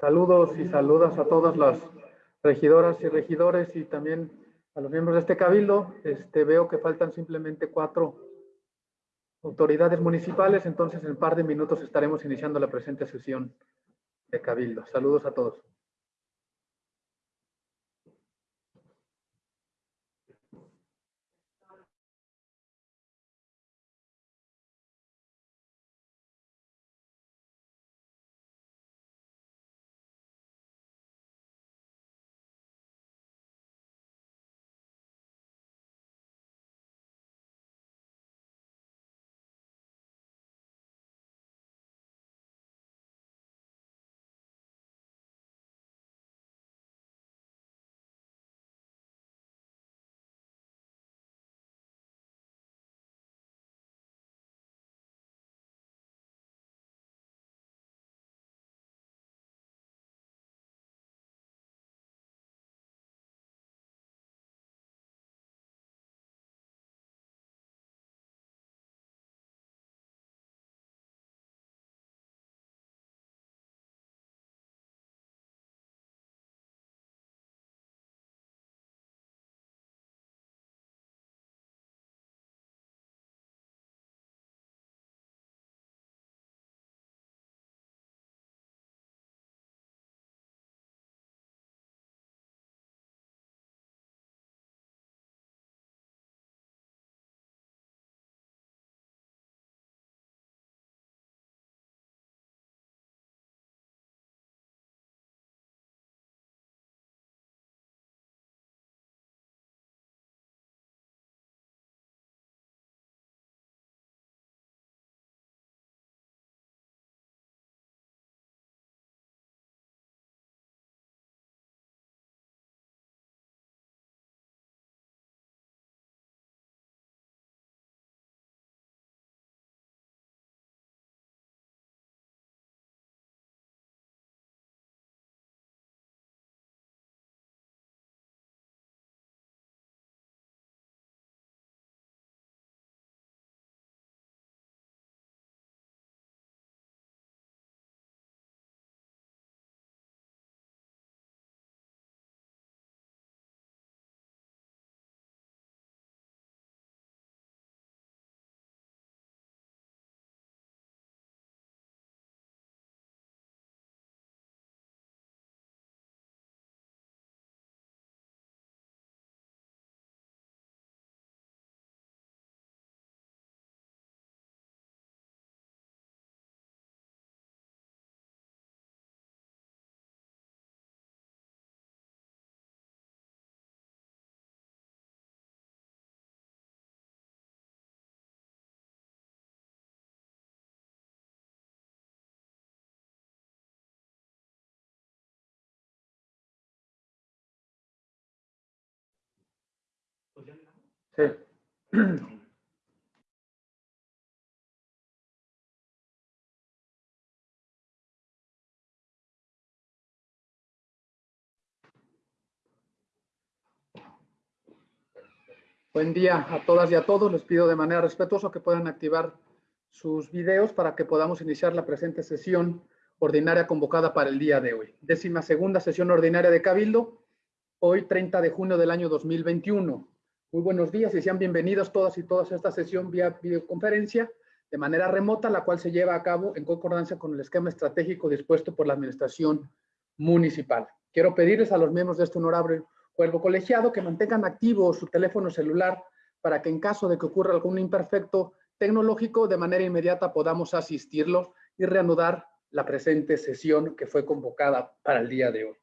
Saludos y saludas a todas las regidoras y regidores y también a los miembros de este cabildo. Este, veo que faltan simplemente cuatro autoridades municipales, entonces en un par de minutos estaremos iniciando la presente sesión de cabildo. Saludos a todos. Sí. Buen día a todas y a todos. Les pido de manera respetuosa que puedan activar sus videos para que podamos iniciar la presente sesión ordinaria convocada para el día de hoy. Décima segunda sesión ordinaria de Cabildo, hoy 30 de junio del año 2021. Muy buenos días y sean bienvenidos todas y todas a esta sesión vía videoconferencia de manera remota, la cual se lleva a cabo en concordancia con el esquema estratégico dispuesto por la Administración Municipal. Quiero pedirles a los miembros de este honorable cuerpo colegiado que mantengan activo su teléfono celular para que en caso de que ocurra algún imperfecto tecnológico, de manera inmediata podamos asistirlos y reanudar la presente sesión que fue convocada para el día de hoy.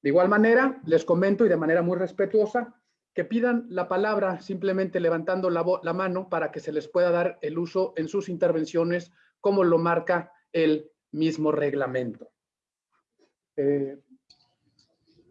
De igual manera, les comento y de manera muy respetuosa que pidan la palabra simplemente levantando la, mano para que se les pueda dar el uso en sus intervenciones como lo marca el mismo reglamento. Eh,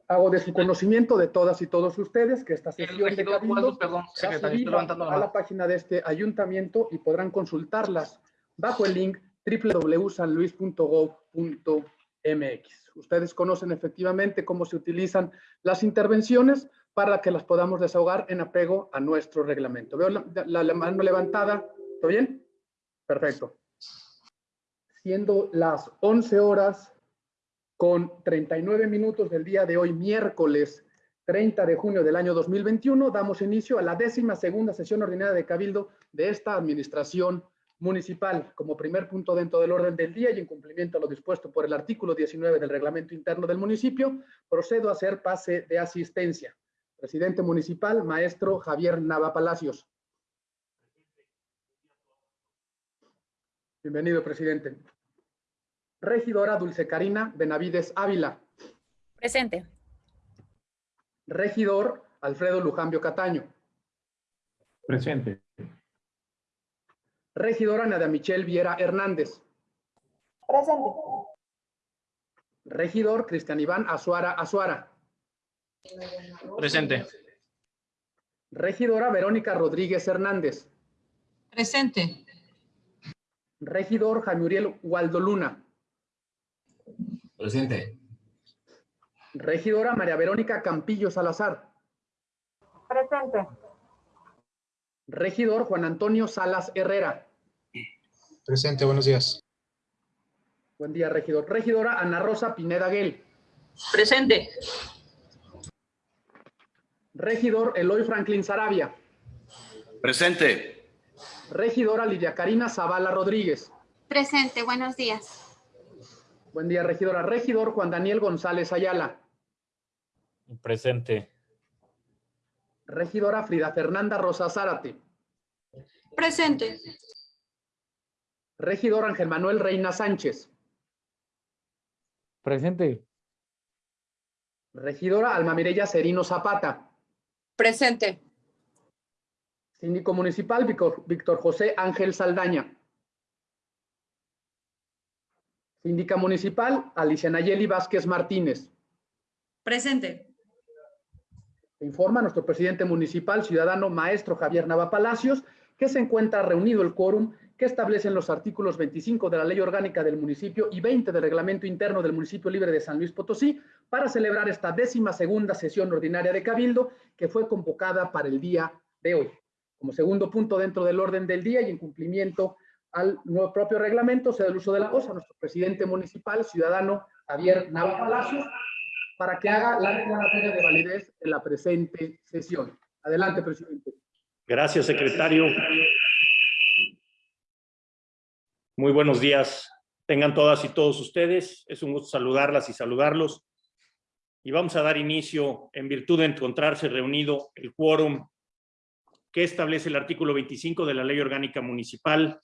hago de su conocimiento de todas y todos ustedes que esta sesión de cabildo perdón, a la página de este ayuntamiento y podrán consultarlas bajo el link www.sanluis.gov.mx. Ustedes conocen efectivamente cómo se utilizan las intervenciones, para que las podamos desahogar en apego a nuestro reglamento. Veo la, mano levantada. ¿Todo bien? Perfecto. siendo las 11 horas con 39 minutos del día de hoy, miércoles 30 de junio del año 2021, damos inicio a la décima segunda sesión ordinaria de Cabildo de esta administración municipal. Como primer punto dentro del orden del día y en cumplimiento a lo dispuesto por el artículo 19 del reglamento interno del municipio, procedo a hacer pase de asistencia. Presidente municipal, maestro Javier Nava Palacios. Bienvenido, presidente. Regidora Dulce Karina Benavides Ávila. Presente. Regidor Alfredo Lujambio Cataño. Presente. Regidora Nadia Michelle Viera Hernández. Presente. Regidor Cristian Iván Azuara Azuara. Presente. Regidora Verónica Rodríguez Hernández. Presente. Regidor Jaime Uriel Waldo Luna. Presente. Regidora María Verónica Campillo Salazar. Presente. Regidor Juan Antonio Salas Herrera. Presente, buenos días. Buen día, regidor. Regidora Ana Rosa Pineda Guel. Presente. Regidor Eloy Franklin Sarabia. Presente. Regidora Lidia Karina Zavala Rodríguez. Presente, buenos días. Buen día, regidora. Regidor Juan Daniel González Ayala. Presente. Regidora Frida Fernanda Rosa Zárate. Presente. Regidor Ángel Manuel Reina Sánchez. Presente. Regidora Alma Mireya Serino Zapata. Presente. Síndico municipal Víctor, José Ángel Saldaña. Síndica municipal Alicia Nayeli Vázquez Martínez. Presente. Informa nuestro presidente municipal, ciudadano maestro Javier Nava Palacios, que se encuentra reunido el quórum que establecen los artículos 25 de la Ley Orgánica del Municipio y 20 del Reglamento Interno del Municipio Libre de San Luis Potosí para celebrar esta décima segunda sesión ordinaria de Cabildo que fue convocada para el día de hoy. Como segundo punto dentro del orden del día y en cumplimiento al nuevo propio reglamento, se da el uso de la voz a nuestro presidente municipal, ciudadano Javier Nava Palacios, para que haga la declaratoria de validez de la presente sesión. Adelante, presidente. Gracias, secretario. Muy buenos días. Tengan todas y todos ustedes. Es un gusto saludarlas y saludarlos. Y vamos a dar inicio, en virtud de encontrarse reunido el quórum que establece el artículo 25 de la Ley Orgánica Municipal,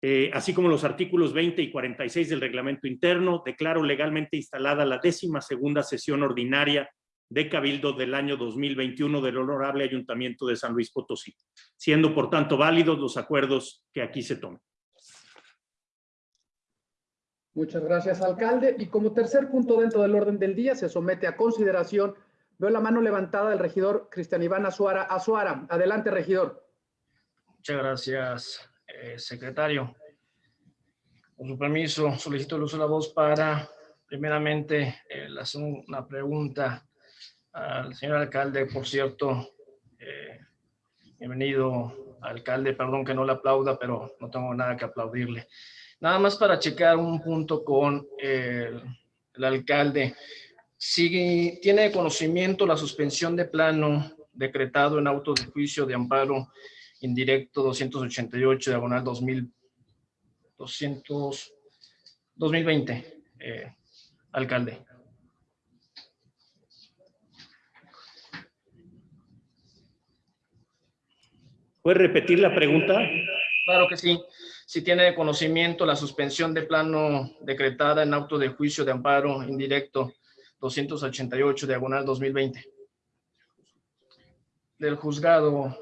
eh, así como los artículos 20 y 46 del reglamento interno, declaro legalmente instalada la décima segunda sesión ordinaria de Cabildo del año 2021 del Honorable Ayuntamiento de San Luis Potosí, siendo por tanto válidos los acuerdos que aquí se tomen. Muchas gracias, alcalde. Y como tercer punto dentro del orden del día, se somete a consideración, veo la mano levantada del regidor Cristian Iván Azuara. Azuara, adelante, regidor. Muchas gracias, eh, secretario. Con su permiso, solicito el uso de la voz para, primeramente, hacer una pregunta al señor alcalde, por cierto. Eh, bienvenido, alcalde. Perdón que no le aplauda, pero no tengo nada que aplaudirle. Nada más para checar un punto con el, el alcalde. Si tiene conocimiento la suspensión de plano decretado en auto de juicio de amparo indirecto 288 diagonal 2000, 200, 2020, eh, alcalde. ¿Puede repetir la pregunta? Claro que sí. Si tiene conocimiento la suspensión de plano decretada en auto de juicio de amparo indirecto 288 diagonal 2020 del juzgado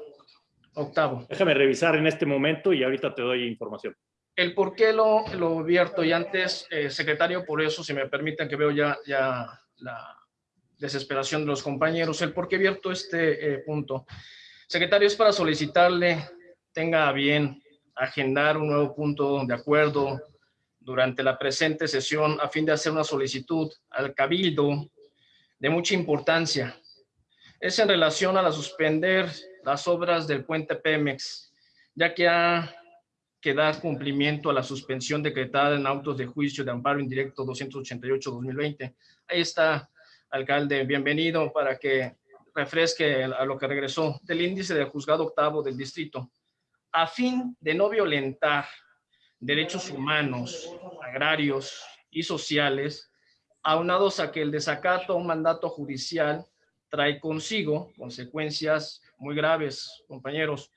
octavo. Déjame revisar en este momento y ahorita te doy información. El por qué lo, lo abierto y antes, eh, secretario, por eso, si me permiten que veo ya, ya la desesperación de los compañeros, el por qué abierto este eh, punto. Secretario, es para solicitarle, tenga bien agendar un nuevo punto de acuerdo durante la presente sesión a fin de hacer una solicitud al Cabildo de mucha importancia. Es en relación a la suspender las obras del puente Pemex, ya que ha que da cumplimiento a la suspensión decretada en autos de juicio de amparo indirecto 288-2020. Ahí está, alcalde, bienvenido para que refresque a lo que regresó del índice del juzgado octavo del distrito. A fin de no violentar derechos humanos, agrarios y sociales, aunados a que el desacato a un mandato judicial trae consigo consecuencias muy graves, compañeros,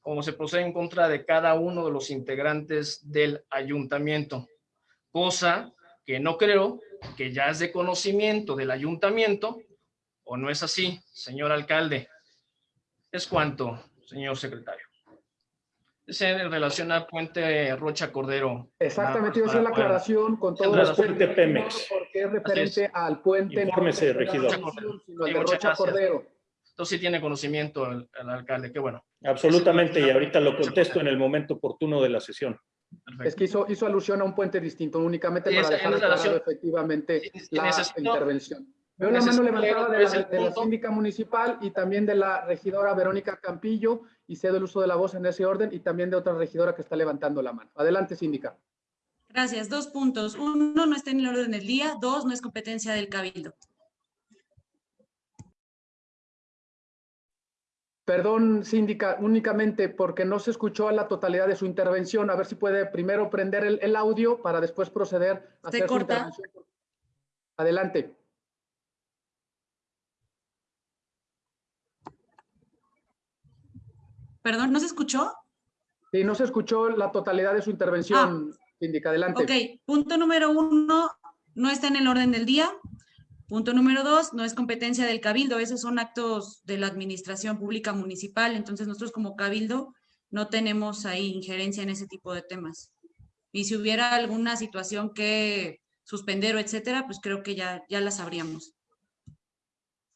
como se procede en contra de cada uno de los integrantes del ayuntamiento, cosa que no creo que ya es de conocimiento del ayuntamiento, o no es así, señor alcalde. Es cuanto, señor secretario. Relación al puente Rocha Cordero. Exactamente, yo hice la aclaración con todo respeto, Puente Pemex. Porque es referente al puente. Infórmese, no regidor. sino el de Rocha gracias. Cordero. Entonces sí tiene conocimiento el, el alcalde, qué bueno. Absolutamente, y ahorita lo contesto en el momento oportuno de la sesión. Perfecto. Es que hizo, hizo alusión a un puente distinto, únicamente para dejar efectivamente la intervención. Veo la mano levantada de la, de la síndica municipal y también de la regidora Verónica Campillo y cedo el uso de la voz en ese orden y también de otra regidora que está levantando la mano. Adelante, síndica. Gracias. Dos puntos. Uno, no está en el orden del día. Dos, no es competencia del cabildo. Perdón, síndica, únicamente porque no se escuchó la totalidad de su intervención. A ver si puede primero prender el, el audio para después proceder a ¿Se hacer su corta? intervención. Adelante. Perdón, ¿no se escuchó? Sí, no se escuchó la totalidad de su intervención, síndica. Adelante. Ok, punto número uno, no está en el orden del día. Punto número dos, no es competencia del cabildo, esos son actos de la administración pública municipal, entonces nosotros como cabildo no tenemos ahí injerencia en ese tipo de temas. Y si hubiera alguna situación que suspender o etcétera, pues creo que ya, ya la sabríamos.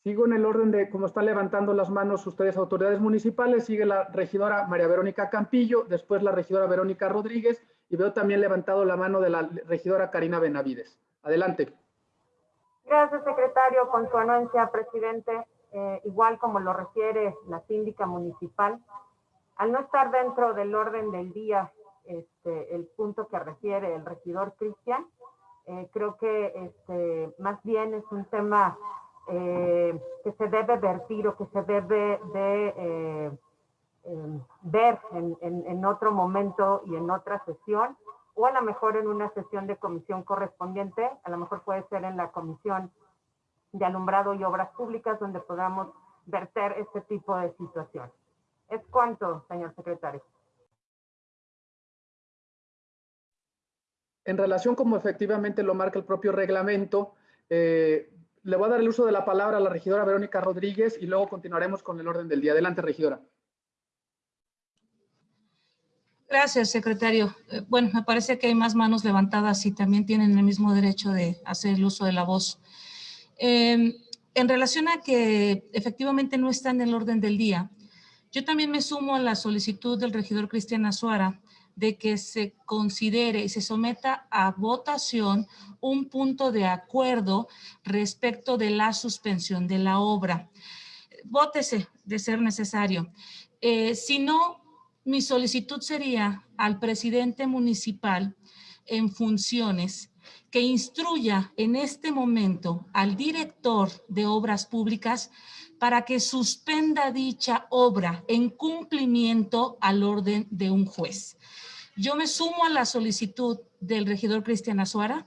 Sigo en el orden de cómo están levantando las manos ustedes, autoridades municipales. Sigue la regidora María Verónica Campillo, después la regidora Verónica Rodríguez y veo también levantado la mano de la regidora Karina Benavides. Adelante. Gracias, secretario. Con su anuencia, presidente, eh, igual como lo refiere la síndica municipal, al no estar dentro del orden del día este, el punto que refiere el regidor Cristian, eh, creo que este, más bien es un tema eh, que se debe vertir o que se debe de eh, eh, ver en, en- en otro momento y en otra sesión, o a lo mejor en una sesión de comisión correspondiente, a lo mejor puede ser en la comisión de alumbrado y obras públicas, donde podamos verter este tipo de situación. Es cuanto, señor secretario. En relación como efectivamente lo marca el propio reglamento, eh, le voy a dar el uso de la palabra a la regidora Verónica Rodríguez y luego continuaremos con el orden del día. Adelante, regidora. Gracias, secretario. Eh, Bueno, me parece que hay más manos levantadas y también tienen el mismo derecho de hacer el uso de la voz. Eh, en relación a que efectivamente no está en el orden del día, yo también me sumo a la solicitud del regidor Cristian Azuara de que se considere y se someta a votación un punto de acuerdo respecto de la suspensión de la obra. Vótese de ser necesario. Eh, si no, mi solicitud sería al presidente municipal en funciones que instruya en este momento al director de obras públicas para que suspenda dicha obra en cumplimiento al orden de un juez. Yo me sumo a la solicitud del regidor Cristian Azuara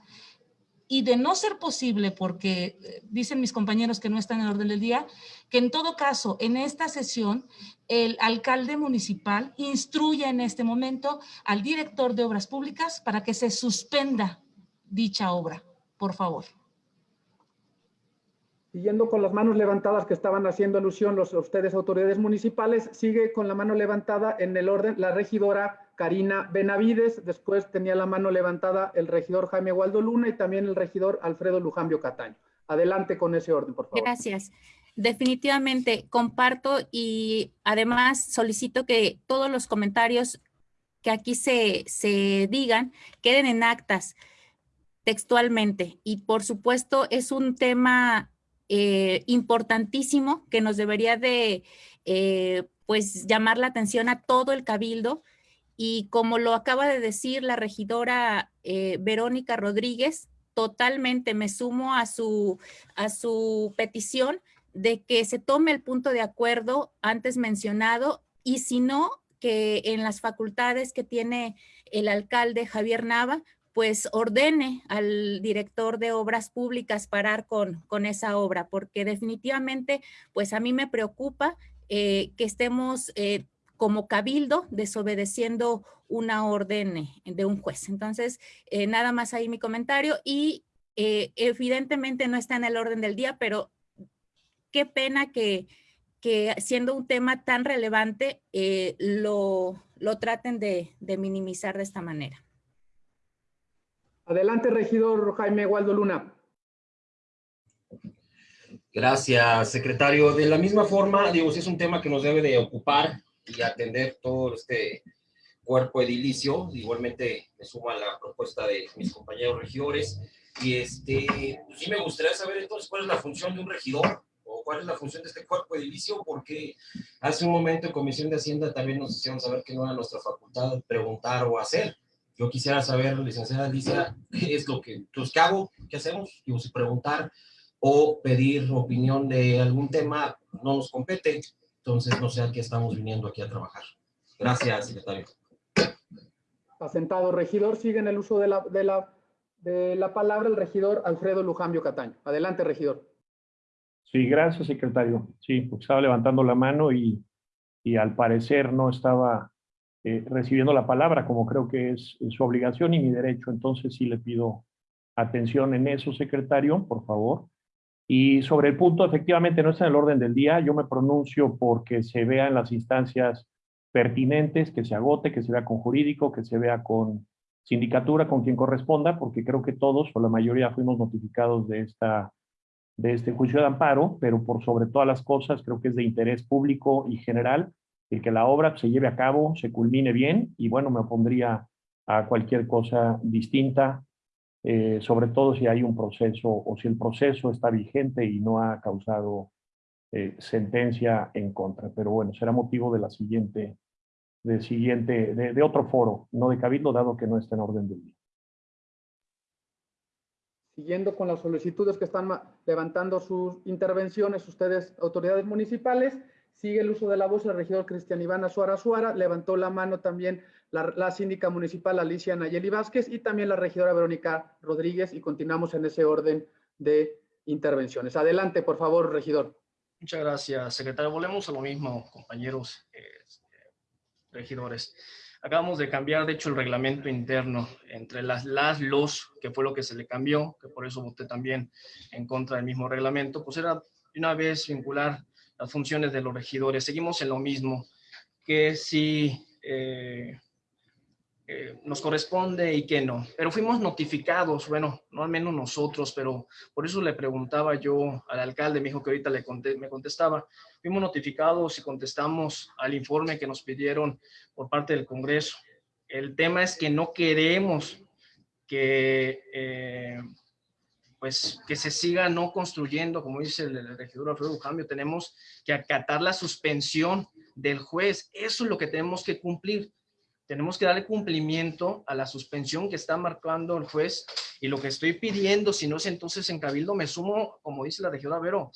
y de no ser posible, porque eh, dicen mis compañeros que no están en el orden del día, que en todo caso, en esta sesión, el alcalde municipal instruya en este momento al director de obras públicas para que se suspenda dicha obra, por favor. Siguiendo con las manos levantadas que estaban haciendo alusión los ustedes autoridades municipales, sigue con la mano levantada en el orden la regidora Karina Benavides, después tenía la mano levantada el regidor Jaime Waldo Luna y también el regidor Alfredo Lujambio Cataño. Adelante con ese orden, por favor. Gracias. Definitivamente comparto y además solicito que todos los comentarios que aquí se, se digan queden en actas textualmente. Y por supuesto es un tema eh, importantísimo que nos debería de eh, pues llamar la atención a todo el cabildo y como lo acaba de decir la regidora eh, Verónica Rodríguez, totalmente me sumo a su, a su petición de que se tome el punto de acuerdo antes mencionado y si no, que en las facultades que tiene el alcalde Javier Nava, pues ordene al director de obras públicas parar con, con esa obra, porque definitivamente, pues a mí me preocupa eh, que estemos eh, como cabildo desobedeciendo una orden de un juez. Entonces, eh, nada más ahí mi comentario y evidentemente no está en el orden del día, pero qué pena que, que siendo un tema tan relevante lo, lo traten de, de minimizar de esta manera. Adelante, regidor Jaime Waldo Luna. Gracias, secretario. De la misma forma, digo, es un tema que nos debe de ocupar y atender todo este cuerpo edilicio. Igualmente me suma la propuesta de mis compañeros regidores. Y este, pues sí me gustaría saber entonces cuál es la función de un regidor o cuál es la función de este cuerpo edilicio, porque hace un momento en Comisión de Hacienda también nos hicieron saber que no era nuestra facultad preguntar o hacer. Yo quisiera saber, licenciada Alicia, qué es lo que, pues, ¿qué hago? ¿Qué hacemos? Digo, si preguntar o pedir opinión de algún tema no nos compete, entonces no sé a qué estamos viniendo aquí a trabajar. Gracias, secretario. Asentado, regidor, sigue en el uso de la, de la, de la palabra el regidor Alfredo Lujambio Cataño. Adelante, regidor. Sí, gracias, secretario. Sí, porque estaba levantando la mano y, y al parecer no estaba eh, recibiendo la palabra, como creo que es, su obligación y mi derecho. Entonces sí le pido atención en eso, secretario, por favor. Y sobre el punto, efectivamente no está en el orden del día. Yo me pronuncio porque se vea en las instancias pertinentes, que se agote, que se vea con jurídico, que se vea con sindicatura, con quien corresponda, porque creo que todos o la mayoría fuimos notificados de, esta, de este juicio de amparo, pero por sobre todas las cosas creo que es de interés público y general el que la obra se lleve a cabo, se culmine bien y bueno, me opondría a cualquier cosa distinta, eh, sobre todo si hay un proceso o si el proceso está vigente y no ha causado eh, sentencia en contra. Pero bueno, será motivo de la siguiente, de, siguiente de, de otro foro, no de cabildo, dado que no está en orden del día. Siguiendo con las solicitudes que están levantando sus intervenciones, ustedes, autoridades municipales, Sigue el uso de la voz el regidor Cristian Iván Azuara Azuara, levantó la mano también la, síndica municipal Alicia Nayeli Vázquez y también la regidora Verónica Rodríguez y continuamos en ese orden de intervenciones. Adelante, por favor, regidor. Muchas gracias, secretario. Volvemos a lo mismo, compañeros eh, regidores. Acabamos de cambiar, de hecho, el reglamento interno entre las, las, los, que fue lo que se le cambió, que por eso voté también en contra del mismo reglamento, pues era una vez vincular las funciones de los regidores. Seguimos en lo mismo, que si eh, eh, nos corresponde y que no. Pero fuimos notificados, bueno, no al menos nosotros, pero por eso le preguntaba yo al alcalde, me dijo que ahorita le me contestaba. Fuimos notificados y contestamos al informe que nos pidieron por parte del Congreso. El tema es que no queremos que eh, pues que se siga no construyendo, como dice el, regidor Alfredo Cambio, tenemos que acatar la suspensión del juez. Eso es lo que tenemos que cumplir. Tenemos que darle cumplimiento a la suspensión que está marcando el juez y lo que estoy pidiendo, si no es entonces en Cabildo, me sumo, como dice la regidora Vero,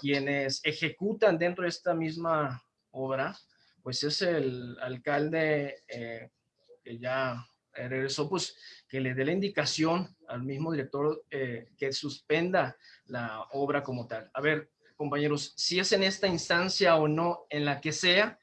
quienes ejecutan dentro de esta misma obra, pues es el alcalde eh, que ya regresó, pues que le dé la indicación al mismo director eh, que suspenda la obra como tal. A ver, compañeros, si es en esta instancia o no, en la que sea,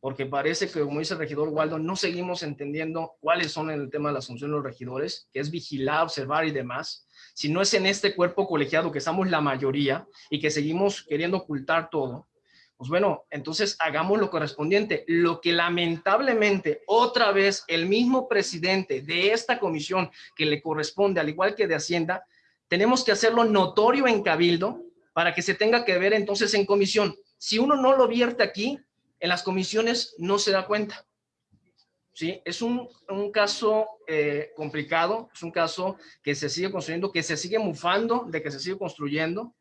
porque parece que, como dice el regidor Waldo, no seguimos entendiendo cuáles son el tema de las funciones de los regidores, que es vigilar, observar y demás. Si no es en este cuerpo colegiado que estamos la mayoría y que seguimos queriendo ocultar todo, pues bueno, entonces hagamos lo correspondiente. Lo que lamentablemente otra vez el mismo presidente de esta comisión que le corresponde, al igual que de Hacienda, tenemos que hacerlo notorio en Cabildo para que se tenga que ver entonces en comisión. Si uno no lo vierte aquí, en las comisiones no se da cuenta. ¿Sí? Es un, un caso eh, complicado, es un caso que se sigue construyendo, que se sigue mufando de que se sigue construyendo,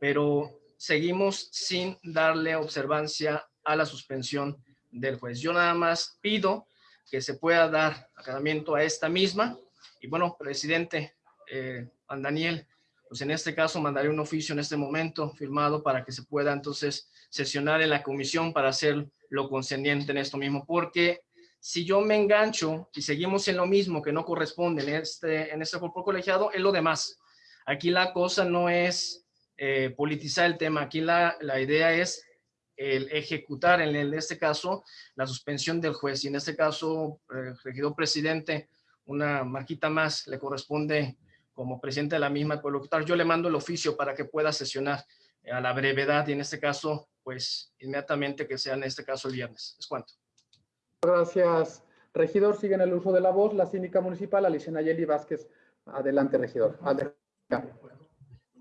pero seguimos sin darle observancia a la suspensión del juez. Yo nada más pido que se pueda dar acatamiento a esta misma. Y bueno, presidente, eh, Daniel, pues en este caso mandaré un oficio en este momento firmado para que se pueda entonces sesionar en la comisión para hacer lo concerniente en esto mismo, porque si yo me engancho y seguimos en lo mismo que no corresponde en este, en este cuerpo colegiado, es lo demás. Aquí la cosa no es eh, politizar el tema, aquí la, la idea es el ejecutar, en, en, este caso, la suspensión del juez. Y en este caso, el regidor presidente, una marquita más, le corresponde como presidente de la misma pueblo Yo le mando el oficio para que pueda sesionar a la brevedad y en este caso, pues inmediatamente que sea en este caso el viernes. Es cuanto. Gracias, regidor. Sigue en el uso de la voz la síndica municipal, Alicia Nayeli Vázquez. Adelante, regidor. Adelante.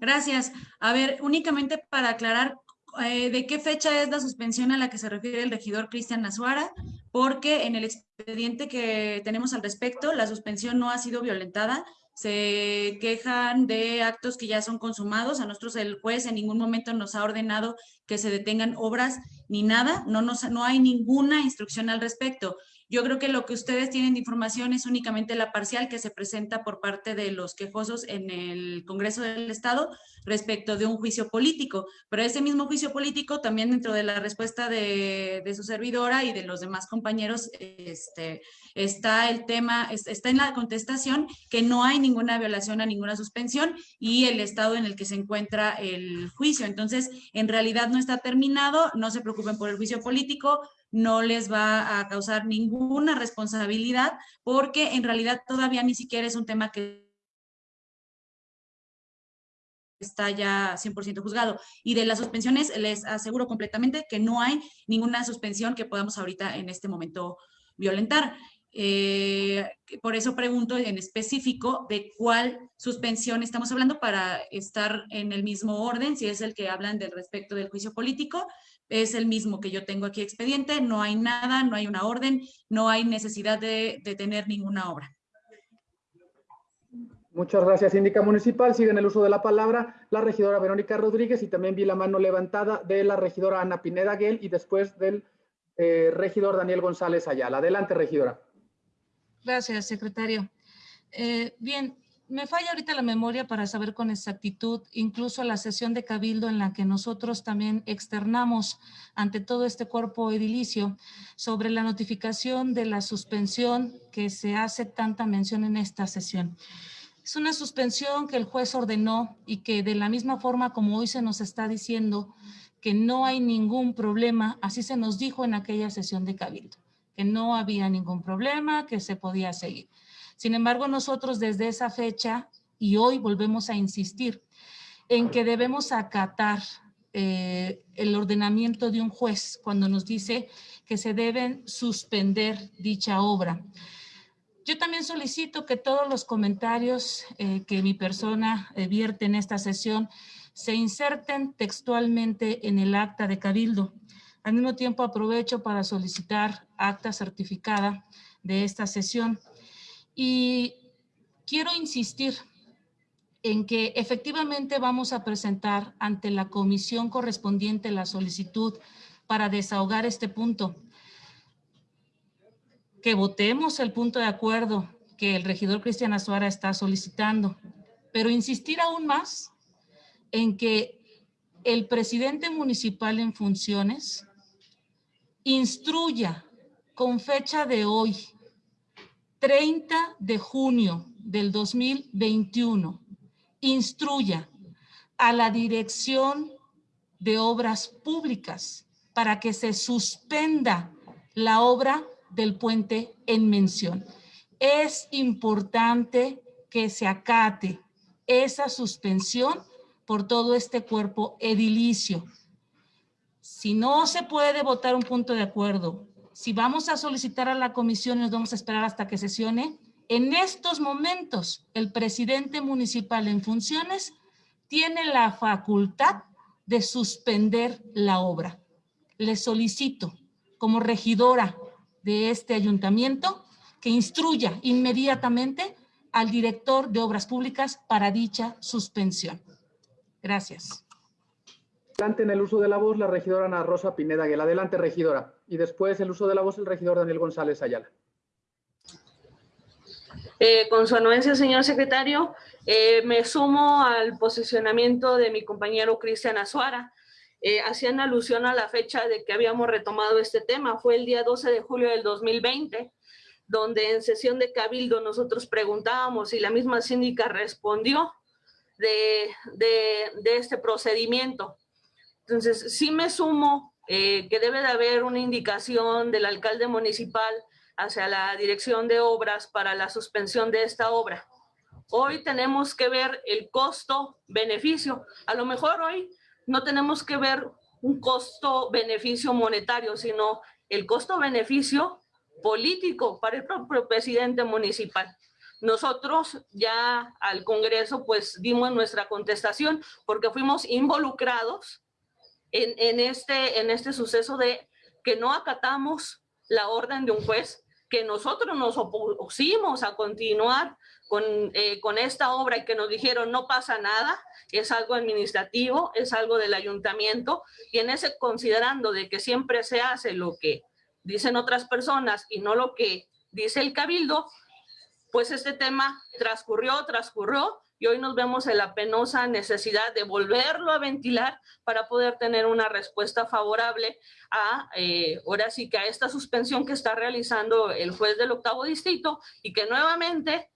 Gracias. A ver, únicamente para aclarar, eh, ¿de qué fecha es la suspensión a la que se refiere el regidor Cristian Azuara? Porque en el expediente que tenemos al respecto, la suspensión no ha sido violentada, se quejan de actos que ya son consumados. A nosotros el juez en ningún momento nos ha ordenado que se detengan obras ni nada. No, nos, no hay ninguna instrucción al respecto. Yo creo que lo que ustedes tienen de información es únicamente la parcial que se presenta por parte de los quejosos en el Congreso del Estado respecto de un juicio político. Pero ese mismo juicio político también dentro de la respuesta de, su servidora y de los demás compañeros este, está el tema, está en la contestación que no hay ninguna violación a ninguna suspensión y el estado en el que se encuentra el juicio. Entonces, en realidad no está terminado, no se preocupen por el juicio político, no les va a causar ninguna responsabilidad porque en realidad todavía ni siquiera es un tema que está ya 100% juzgado. Y de las suspensiones les aseguro completamente que no hay ninguna suspensión que podamos ahorita en este momento violentar. Eh, por eso pregunto en específico de cuál suspensión estamos hablando para estar en el mismo orden, si es el que hablan del respecto del juicio político, es el mismo que yo tengo aquí expediente, no hay nada, no hay una orden, no hay necesidad de, de tener ninguna obra. Muchas gracias, síndica municipal. Sigue en el uso de la palabra la regidora Verónica Rodríguez y también vi la mano levantada de la regidora Ana Pineda Guel y después del eh, regidor Daniel González Ayala. Adelante, regidora. Gracias, secretario. Eh, bien, me falla ahorita la memoria para saber con exactitud, incluso la sesión de cabildo en la que nosotros también externamos ante todo este cuerpo edilicio sobre la notificación de la suspensión que se hace tanta mención en esta sesión. Es una suspensión que el juez ordenó y que de la misma forma como hoy se nos está diciendo que no hay ningún problema, así se nos dijo en aquella sesión de cabildo, que no había ningún problema, que se podía seguir. Sin embargo, nosotros desde esa fecha y hoy volvemos a insistir en que debemos acatar eh, el ordenamiento de un juez cuando nos dice que se deben suspender dicha obra. Yo también solicito que todos los comentarios eh, que mi persona vierte en esta sesión se inserten textualmente en el acta de cabildo. Al mismo tiempo aprovecho para solicitar acta certificada de esta sesión. Y quiero insistir en que efectivamente vamos a presentar ante la comisión correspondiente la solicitud para desahogar este punto. Que votemos el punto de acuerdo que el regidor Cristian Azuara está solicitando, pero insistir aún más en que el presidente municipal en funciones instruya con fecha de hoy 30 de junio del 2021 instruya a la Dirección de Obras Públicas para que se suspenda la obra del puente en mención. Es importante que se acate esa suspensión por todo este cuerpo edilicio. Si no se puede votar un punto de acuerdo si vamos a solicitar a la comisión nos vamos a esperar hasta que sesione, en estos momentos el presidente municipal en funciones tiene la facultad de suspender la obra. Le solicito como regidora de este ayuntamiento que instruya inmediatamente al director de obras públicas para dicha suspensión. Gracias. Adelante en el uso de la voz la regidora Ana Rosa Pineda Aguilar. Adelante, regidora. Y después el uso de la voz el regidor Daniel González Ayala. Eh, con su anuencia, señor secretario, eh, me sumo al posicionamiento de mi compañero Cristian Azuara. Eh, hacían alusión a la fecha de que habíamos retomado este tema. Fue el día 12 de julio del 2020, donde en sesión de cabildo nosotros preguntábamos y la misma síndica respondió de, de este procedimiento. Entonces, sí me sumo que debe de haber una indicación del alcalde municipal hacia la dirección de obras para la suspensión de esta obra. Hoy tenemos que ver el costo-beneficio. A lo mejor hoy no tenemos que ver un costo-beneficio monetario, sino el costo-beneficio político para el propio presidente municipal. Nosotros ya al Congreso pues dimos nuestra contestación porque fuimos involucrados en, este, en este suceso de que no acatamos la orden de un juez, que nosotros nos opusimos a continuar con, eh, con esta obra y que nos dijeron no pasa nada, es algo administrativo, es algo del ayuntamiento, y en ese considerando de que siempre se hace lo que dicen otras personas y no lo que dice el cabildo, pues este tema transcurrió, transcurrió, y hoy nos vemos en la penosa necesidad de volverlo a ventilar para poder tener una respuesta favorable a, eh, ahora sí que a esta suspensión que está realizando el juez del octavo distrito y que nuevamente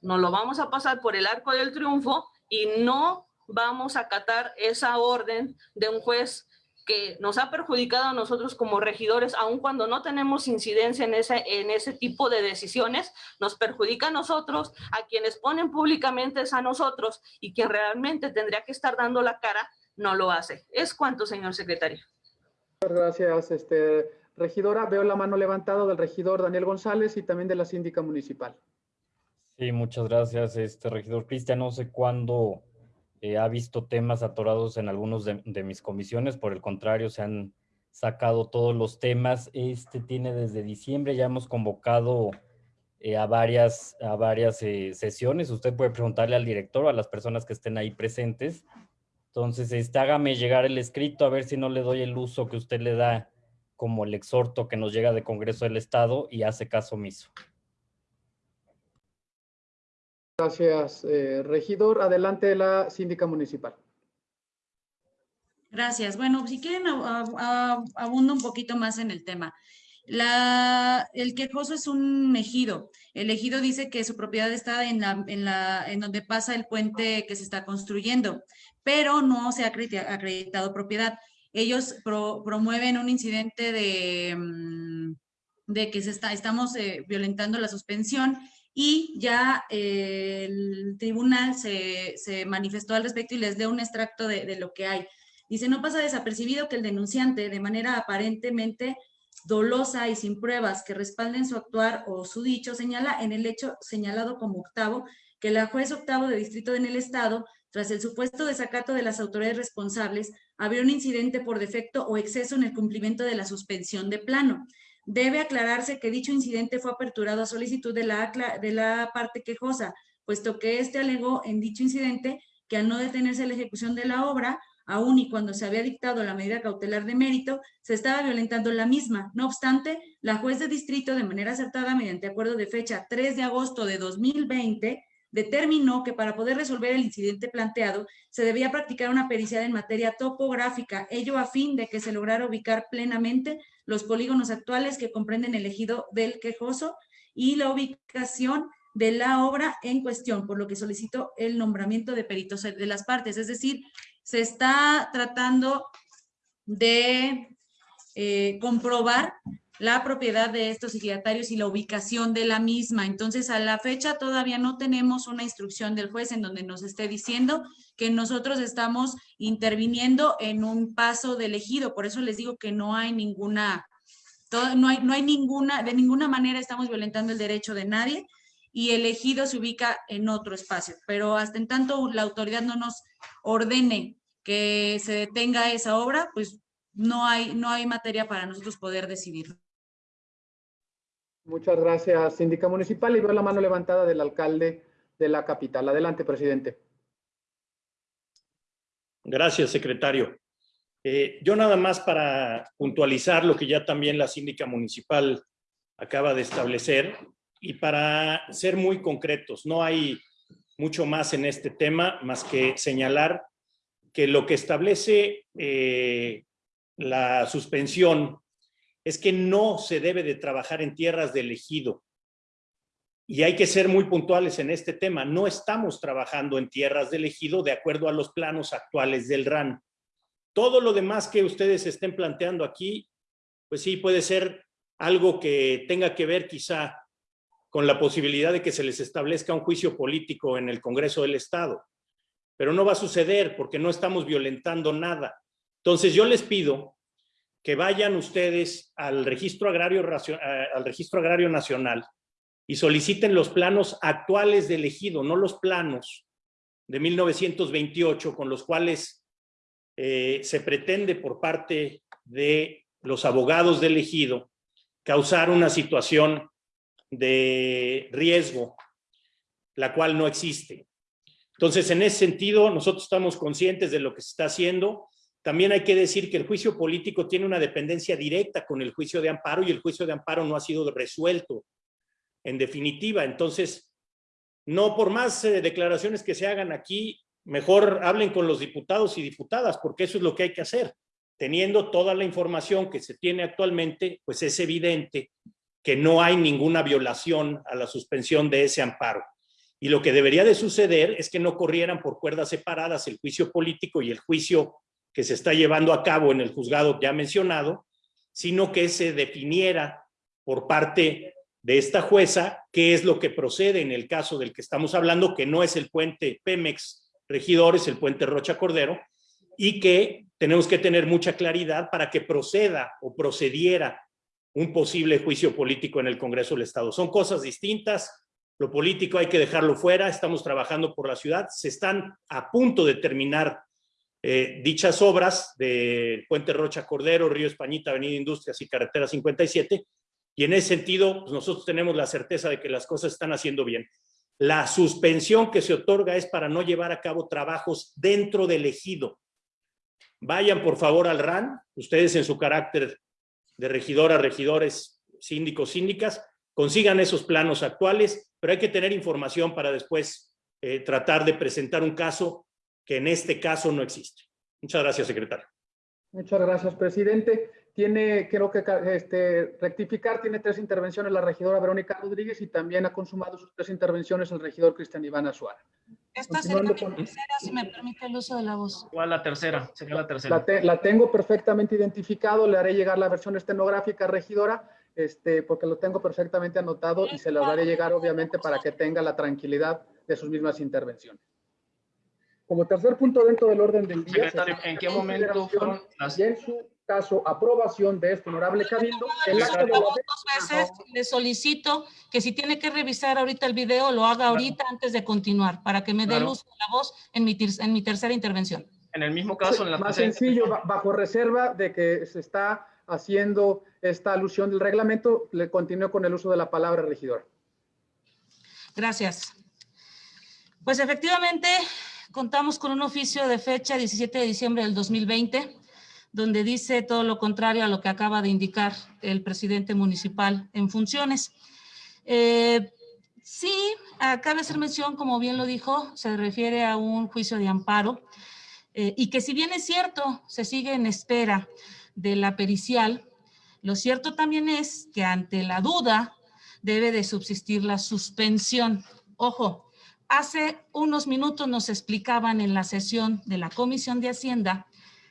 nos lo vamos a pasar por el arco del triunfo y no vamos a acatar esa orden de un juez que nos ha perjudicado a nosotros como regidores, aun cuando no tenemos incidencia en ese, en ese tipo de decisiones, nos perjudica a nosotros, a quienes ponen públicamente es a nosotros y quien realmente tendría que estar dando la cara, no lo hace. Es cuanto, señor secretario. Gracias, este, regidora. Veo la mano levantada del regidor Daniel González y también de la síndica municipal. Sí, muchas gracias, este regidor Cristian. No sé cuándo eh, ha visto temas atorados en algunos de, mis comisiones, por el contrario, se han sacado todos los temas. Este tiene desde diciembre, ya hemos convocado eh, a varias, a varias eh, sesiones. Usted puede preguntarle al director o a las personas que estén ahí presentes. Entonces, este, hágame llegar el escrito a ver si no le doy el uso que usted le da como el exhorto que nos llega de Congreso del Estado y hace caso omiso. Gracias, eh, regidor. Adelante la síndica municipal. Gracias. Bueno, si quieren, abundo un poquito más en el tema. La, el quejoso es un ejido. El ejido dice que su propiedad está en, la, en, la, en donde pasa el puente que se está construyendo, pero no se ha acreditado propiedad. Ellos promueven un incidente de, mm, de que se está, estamos eh, violentando la suspensión y ya eh, el tribunal se, manifestó al respecto y les dio un extracto de, lo que hay. Dice, no pasa desapercibido que el denunciante, de manera aparentemente dolosa y sin pruebas que respalden su actuar o su dicho, señala en el hecho señalado como octavo que la juez octavo de distrito en el estado, tras el supuesto desacato de las autoridades responsables, había un incidente por defecto o exceso en el cumplimiento de la suspensión de plano. Debe aclararse que dicho incidente fue aperturado a solicitud de la, de la parte quejosa, puesto que éste alegó en dicho incidente que al no detenerse la ejecución de la obra, aún y cuando se había dictado la medida cautelar de mérito, se estaba violentando la misma. No obstante, la juez de distrito, de manera acertada, mediante acuerdo de fecha 3 de agosto de 2020, determinó que para poder resolver el incidente planteado se debía practicar una pericial en materia topográfica, ello a fin de que se lograra ubicar plenamente los polígonos actuales que comprenden el ejido del quejoso y la ubicación de la obra en cuestión, por lo que solicito el nombramiento de peritos de las partes. Es decir, se está tratando de eh, comprobar la propiedad de estos ejidatarios y la ubicación de la misma. Entonces, a la fecha todavía no tenemos una instrucción del juez en donde nos esté diciendo que nosotros estamos interviniendo en un paso de elegido. Por eso les digo que no hay ninguna, no hay, no hay ninguna, de ninguna manera estamos violentando el derecho de nadie y el ejido se ubica en otro espacio. Pero hasta en tanto la autoridad no nos ordene que se detenga esa obra, pues no hay, no hay materia para nosotros poder decidir. Muchas gracias, síndica municipal. Y veo la mano levantada del alcalde de la capital. Adelante, presidente. Gracias, secretario. Eh, yo nada más para puntualizar lo que ya también la síndica municipal acaba de establecer. y para ser muy concretos, no hay mucho más en este tema más que señalar que lo que establece eh, la suspensión es que no se debe de trabajar en tierras de ejido. Y hay que ser muy puntuales en este tema. No estamos trabajando en tierras de ejido de acuerdo a los planos actuales del RAN. Todo lo demás que ustedes estén planteando aquí, pues sí, puede ser algo que tenga que ver quizá con la posibilidad de que se les establezca un juicio político en el Congreso del Estado. Pero no va a suceder porque no estamos violentando nada. Entonces yo les pido que vayan ustedes al Registro Agrario, eh, al Registro Agrario Nacional y soliciten los planos actuales del ejido, no los planos de 1928 con los cuales eh, se pretende por parte de los abogados del ejido causar una situación de riesgo, la cual no existe. Entonces, en ese sentido, nosotros estamos conscientes de lo que se está haciendo. También hay que decir que el juicio político tiene una dependencia directa con el juicio de amparo y el juicio de amparo no ha sido resuelto en definitiva. Entonces, no por más eh, declaraciones que se hagan aquí, mejor hablen con los diputados y diputadas, porque eso es lo que hay que hacer. Teniendo toda la información que se tiene actualmente, pues es evidente que no hay ninguna violación a la suspensión de ese amparo. Y lo que debería de suceder es que no corrieran por cuerdas separadas el juicio político y el juicio que se está llevando a cabo en el juzgado ya mencionado, sino que se definiera por parte de esta jueza qué es lo que procede en el caso del que estamos hablando, que no es el puente Pemex Regidor, es el puente Rocha Cordero, y que tenemos que tener mucha claridad para que proceda o procediera un posible juicio político en el Congreso del Estado. Son cosas distintas, lo político hay que dejarlo fuera, estamos trabajando por la ciudad, se están a punto de terminar eh, dichas obras de Puente Rocha Cordero, Río Españita, Avenida Industrias y Carretera 57, y en ese sentido pues nosotros tenemos la certeza de que las cosas están haciendo bien. La suspensión que se otorga es para no llevar a cabo trabajos dentro del ejido. Vayan por favor al RAN, ustedes en su carácter de regidoras, regidores, síndicos, síndicas, consigan esos planos actuales, pero hay que tener información para después eh, tratar de presentar un caso que en este caso no existe. Muchas gracias, secretario. Muchas gracias, presidente. Tiene, creo que este, rectificar, tiene tres intervenciones la regidora Verónica Rodríguez y también ha consumado sus tres intervenciones el regidor Cristian Iván Azuara. Esta sería la tercera, si me permite el uso de la voz. ¿Cuál la tercera? Sería la tercera. La, tengo perfectamente identificado, le haré llegar la versión estenográfica, regidora, este, porque lo tengo perfectamente anotado y se lo haré llegar, obviamente, para que tenga la tranquilidad de sus mismas intervenciones. Como tercer punto dentro del orden del día... Secretario, ¿en qué momento fueron las... Y en su caso, aprobación de este honorable cabildo, el acto de la... Dos veces le solicito que si tiene que revisar ahorita el video, lo haga ahorita antes de continuar, para que me dé luz de la voz en mi, en mi tercera intervención. En el mismo caso, en la Más sencillo, bajo reserva de que se está haciendo esta alusión del reglamento, le continúo con el uso de la palabra, regidor. Gracias. Pues efectivamente, contamos con un oficio de fecha 17 de diciembre del 2020, donde dice todo lo contrario a lo que acaba de indicar el presidente municipal en funciones. Eh, sí, cabe hacer mención, como bien lo dijo, se refiere a un juicio de amparo eh, y que si bien es cierto, se sigue en espera de la pericial, lo cierto también es que ante la duda debe de subsistir la suspensión. Ojo, hace unos minutos nos explicaban en la sesión de la Comisión de Hacienda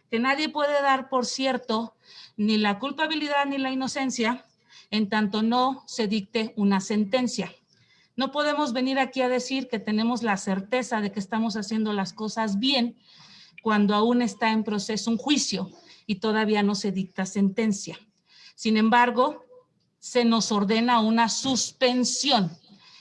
que nadie puede dar por cierto ni la culpabilidad ni la inocencia en tanto no se dicte una sentencia. No podemos venir aquí a decir que tenemos la certeza de que estamos haciendo las cosas bien cuando aún está en proceso un juicio y todavía no se dicta sentencia. Sin embargo, se nos ordena una suspensión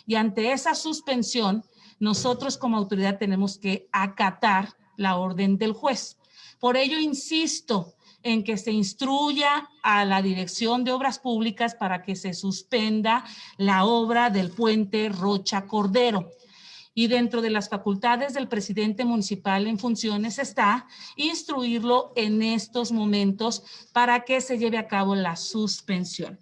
y ante esa suspensión nosotros como autoridad tenemos que acatar la orden del juez. Por ello, insisto en que se instruya a la Dirección de Obras Públicas para que se suspenda la obra del puente Rocha Cordero. Y dentro de las facultades del presidente municipal en funciones está instruirlo en estos momentos para que se lleve a cabo la suspensión.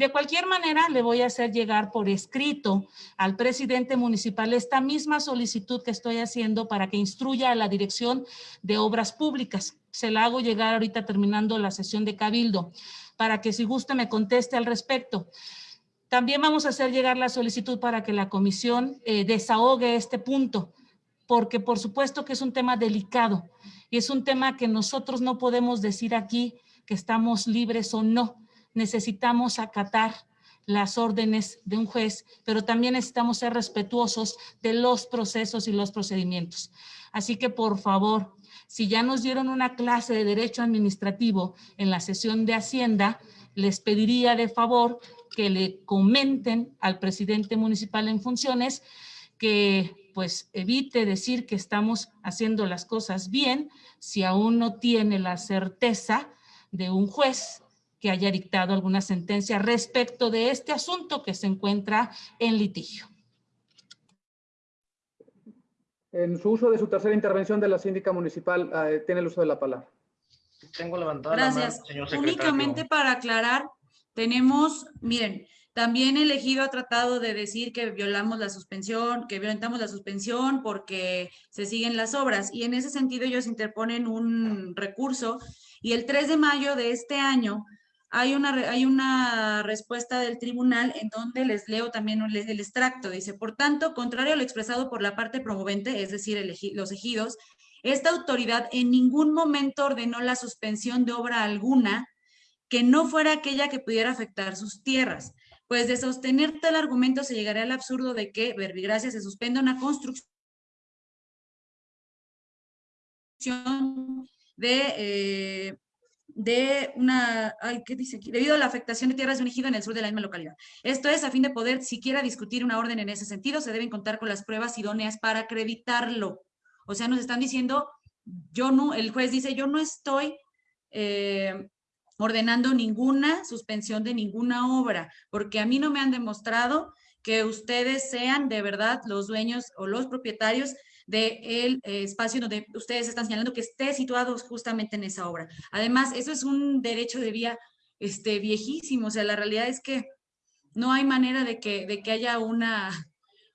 De cualquier manera, le voy a hacer llegar por escrito al presidente municipal esta misma solicitud que estoy haciendo para que instruya a la Dirección de Obras Públicas. Se la hago llegar ahorita terminando la sesión de Cabildo, para que si gusta me conteste al respecto. También vamos a hacer llegar la solicitud para que la comisión eh, desahogue este punto, porque por supuesto que es un tema delicado y es un tema que nosotros no podemos decir aquí que estamos libres o no necesitamos acatar las órdenes de un juez, pero también necesitamos ser respetuosos de los procesos y los procedimientos. Así que, por favor, si ya nos dieron una clase de derecho administrativo en la sesión de Hacienda, les pediría de favor que le comenten al presidente municipal en funciones que pues evite decir que estamos haciendo las cosas bien si aún no tiene la certeza de un juez que haya dictado alguna sentencia respecto de este asunto que se encuentra en litigio. En su uso de su tercera intervención de la síndica municipal, eh, tiene el uso de la palabra. Tengo levantada Gracias. la mano, señor secretario. Únicamente para aclarar, tenemos, miren, también el elegido ha tratado de decir que violamos la suspensión, que violentamos la suspensión porque se siguen las obras y en ese sentido ellos interponen un recurso y el 3 de mayo de este año hay una, hay una respuesta del tribunal en donde les leo también el, extracto. Dice, por tanto, contrario a lo expresado por la parte promovente, es decir, los ejidos, esta autoridad en ningún momento ordenó la suspensión de obra alguna que no fuera aquella que pudiera afectar sus tierras. Pues de sostener tal argumento se llegaría al absurdo de que Verbigracia se suspenda una construcción de, eh, de una, ¿qué dice aquí? Debido a la afectación de tierras de un ejido en el sur de la misma localidad. Esto es, a fin de poder siquiera discutir una orden en ese sentido, se deben contar con las pruebas idóneas para acreditarlo. O sea, nos están diciendo, yo no, el juez dice, yo no estoy eh, ordenando ninguna suspensión de ninguna obra, porque a mí no me han demostrado que ustedes sean de verdad los dueños o los propietarios del espacio donde ustedes están señalando que esté situado justamente en esa obra. Además, eso es un derecho de vía este, viejísimo, o sea, la realidad es que no hay manera de que, de que haya una,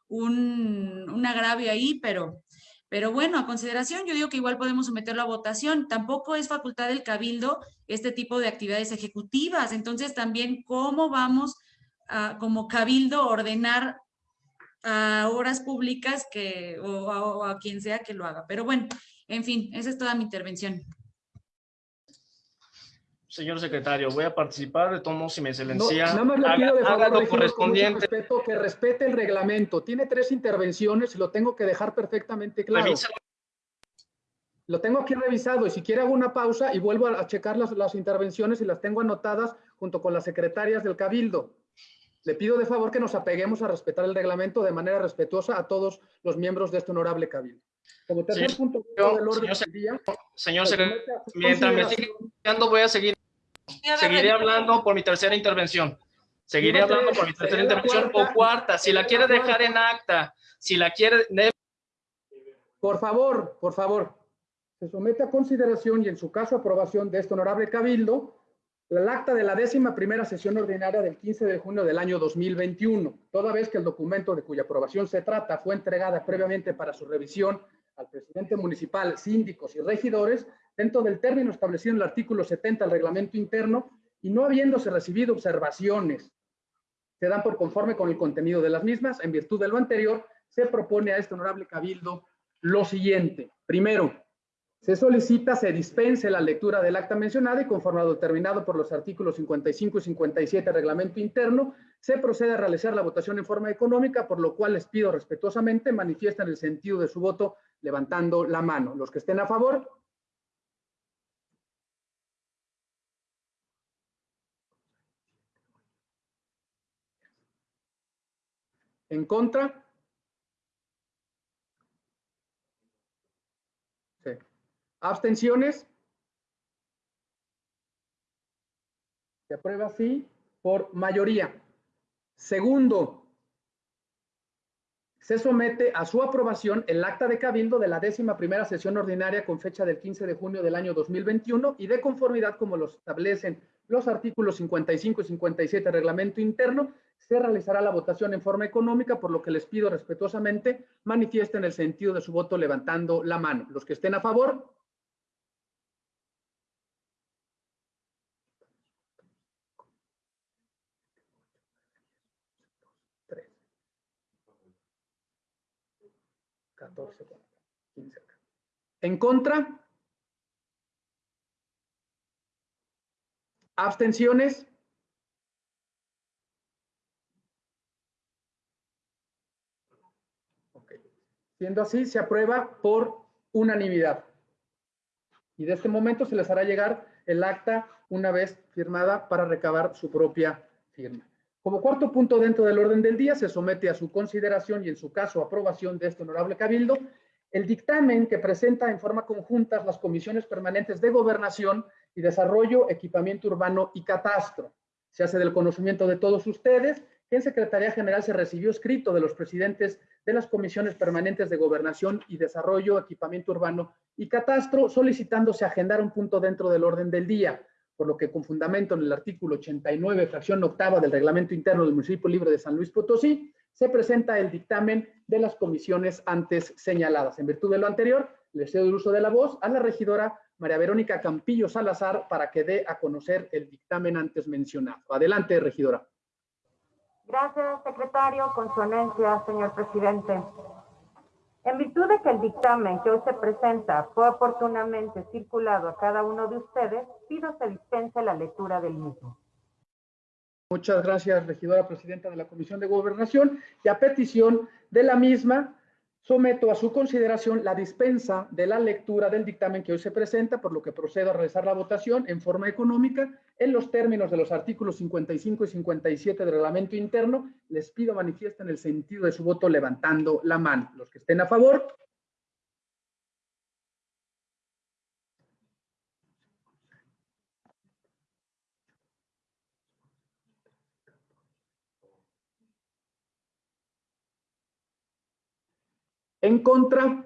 un, un agravio ahí, pero, pero bueno, a consideración, yo digo que igual podemos someterlo a votación. Tampoco es facultad del cabildo este tipo de actividades ejecutivas. Entonces, también, ¿cómo vamos a, como cabildo, ordenar a obras públicas que, o, a, o a quien sea que lo haga? Pero bueno, en fin, esa es toda mi intervención. Señor secretario, voy a participar, de todos modos, si No, excelencia nada más le haga, pido de haga favor, lo correspondiente. respeto, que respete el reglamento. Tiene tres intervenciones y lo tengo que dejar perfectamente claro. Revísalo. Lo tengo aquí revisado y si quiere hago una pausa y vuelvo a, a checar las, las intervenciones y las tengo anotadas junto con las secretarias del Cabildo. Le pido de favor que nos apeguemos a respetar el reglamento de manera respetuosa a todos los miembros de este honorable Cabildo. Como tercer Señor- punto yo- del orden señor del día, Señor mientras me escuchando, voy a seguir, seguiré hablando por mi tercera intervención. Seguiré hablando por mi tercera intervención o cuarta. si la quiere dejar en acta, si la quiere, Por favor, por favor, se somete a consideración y en su caso aprobación de este honorable cabildo el acta de la décima primera sesión ordinaria del 15 de junio del año 2021, toda vez que el documento de cuya aprobación se trata fue entregada previamente para su revisión al presidente municipal, síndicos y regidores dentro del término establecido en el artículo 70 del reglamento interno y no habiéndose recibido observaciones se dan por conforme con el contenido de las mismas. En virtud de lo anterior, se propone a este honorable cabildo lo siguiente. Primero, se solicita se dispense la lectura del acta mencionada y conforme a determinado por los artículos 55 y 57 del reglamento interno, se procede a realizar la votación en forma económica, por lo cual les pido respetuosamente manifiesten el sentido de su voto levantando la mano. Los que estén a favor, en contra, Sí. Abstenciones. Se aprueba así por mayoría. Segundo, se somete a su aprobación el acta de cabildo de la décima primera sesión ordinaria con fecha del 15 de junio del año 2021 y de conformidad como lo establecen los artículos 55 y 57 del reglamento interno, se realizará la votación en forma económica, por lo que les pido respetuosamente manifiesten el sentido de su voto levantando la mano. Los que estén a favor. Tres. 14, 15. En contra. Abstenciones. Siendo así, se aprueba por unanimidad. Y de este momento se les hará llegar el acta una vez firmada para recabar su propia firma. Como cuarto punto dentro del orden del día, se somete a su consideración y en su caso aprobación de este honorable cabildo el dictamen que presenta en forma conjunta las comisiones permanentes de gobernación y desarrollo, equipamiento urbano y catastro. Se hace del conocimiento de todos ustedes que en Secretaría General se recibió escrito de los presidentes de las comisiones permanentes de gobernación y desarrollo, equipamiento urbano y catastro, solicitándose agendar un punto dentro del orden del día, por lo que con fundamento en el artículo 89, fracción octava del reglamento interno del municipio libre de San Luis Potosí, se presenta el dictamen de las comisiones antes señaladas. En virtud de lo anterior, le cedo el uso de la voz a la regidora María Verónica Campillo Salazar para que dé a conocer el dictamen antes mencionado. Adelante, regidora. Gracias, secretario. Con su señor presidente. En virtud de que el dictamen que hoy se presenta fue oportunamente circulado a cada uno de ustedes, pido se dispense la lectura del mismo. Muchas gracias, regidora presidenta de la Comisión de Gobernación. Y a petición de la misma, Someto a su consideración la dispensa de la lectura del dictamen que hoy se presenta, por lo que procedo a realizar la votación en forma económica en los términos de los artículos 55 y 57 del reglamento interno. Les pido manifiesten el sentido de su voto levantando la mano. Los que estén a favor. En contra.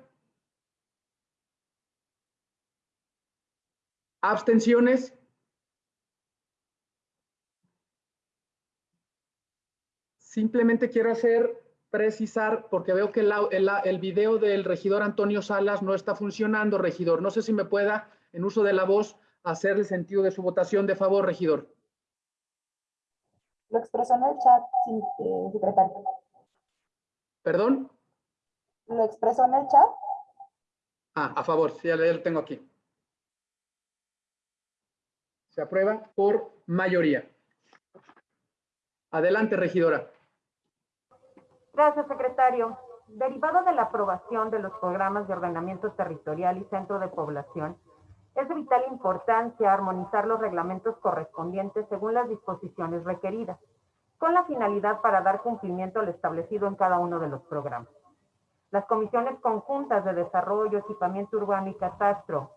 Abstenciones. Simplemente quiero hacer, precisar, porque veo que el, el, video del regidor Antonio Salas no está funcionando, regidor. No sé si me pueda, en uso de la voz, hacer el sentido de su votación de favor, regidor. Lo expresó en el chat, eh, secretario. ¿Perdón? ¿Lo expresó en el chat? Ah, a favor, sí, ya lo tengo aquí. Se aprueba por mayoría. Adelante, regidora. Gracias, secretario. Derivado de la aprobación de los programas de ordenamiento territorial y centro de población, es de vital importancia armonizar los reglamentos correspondientes según las disposiciones requeridas, con la finalidad para dar cumplimiento al establecido en cada uno de los programas. Las comisiones conjuntas de desarrollo, equipamiento urbano y catastro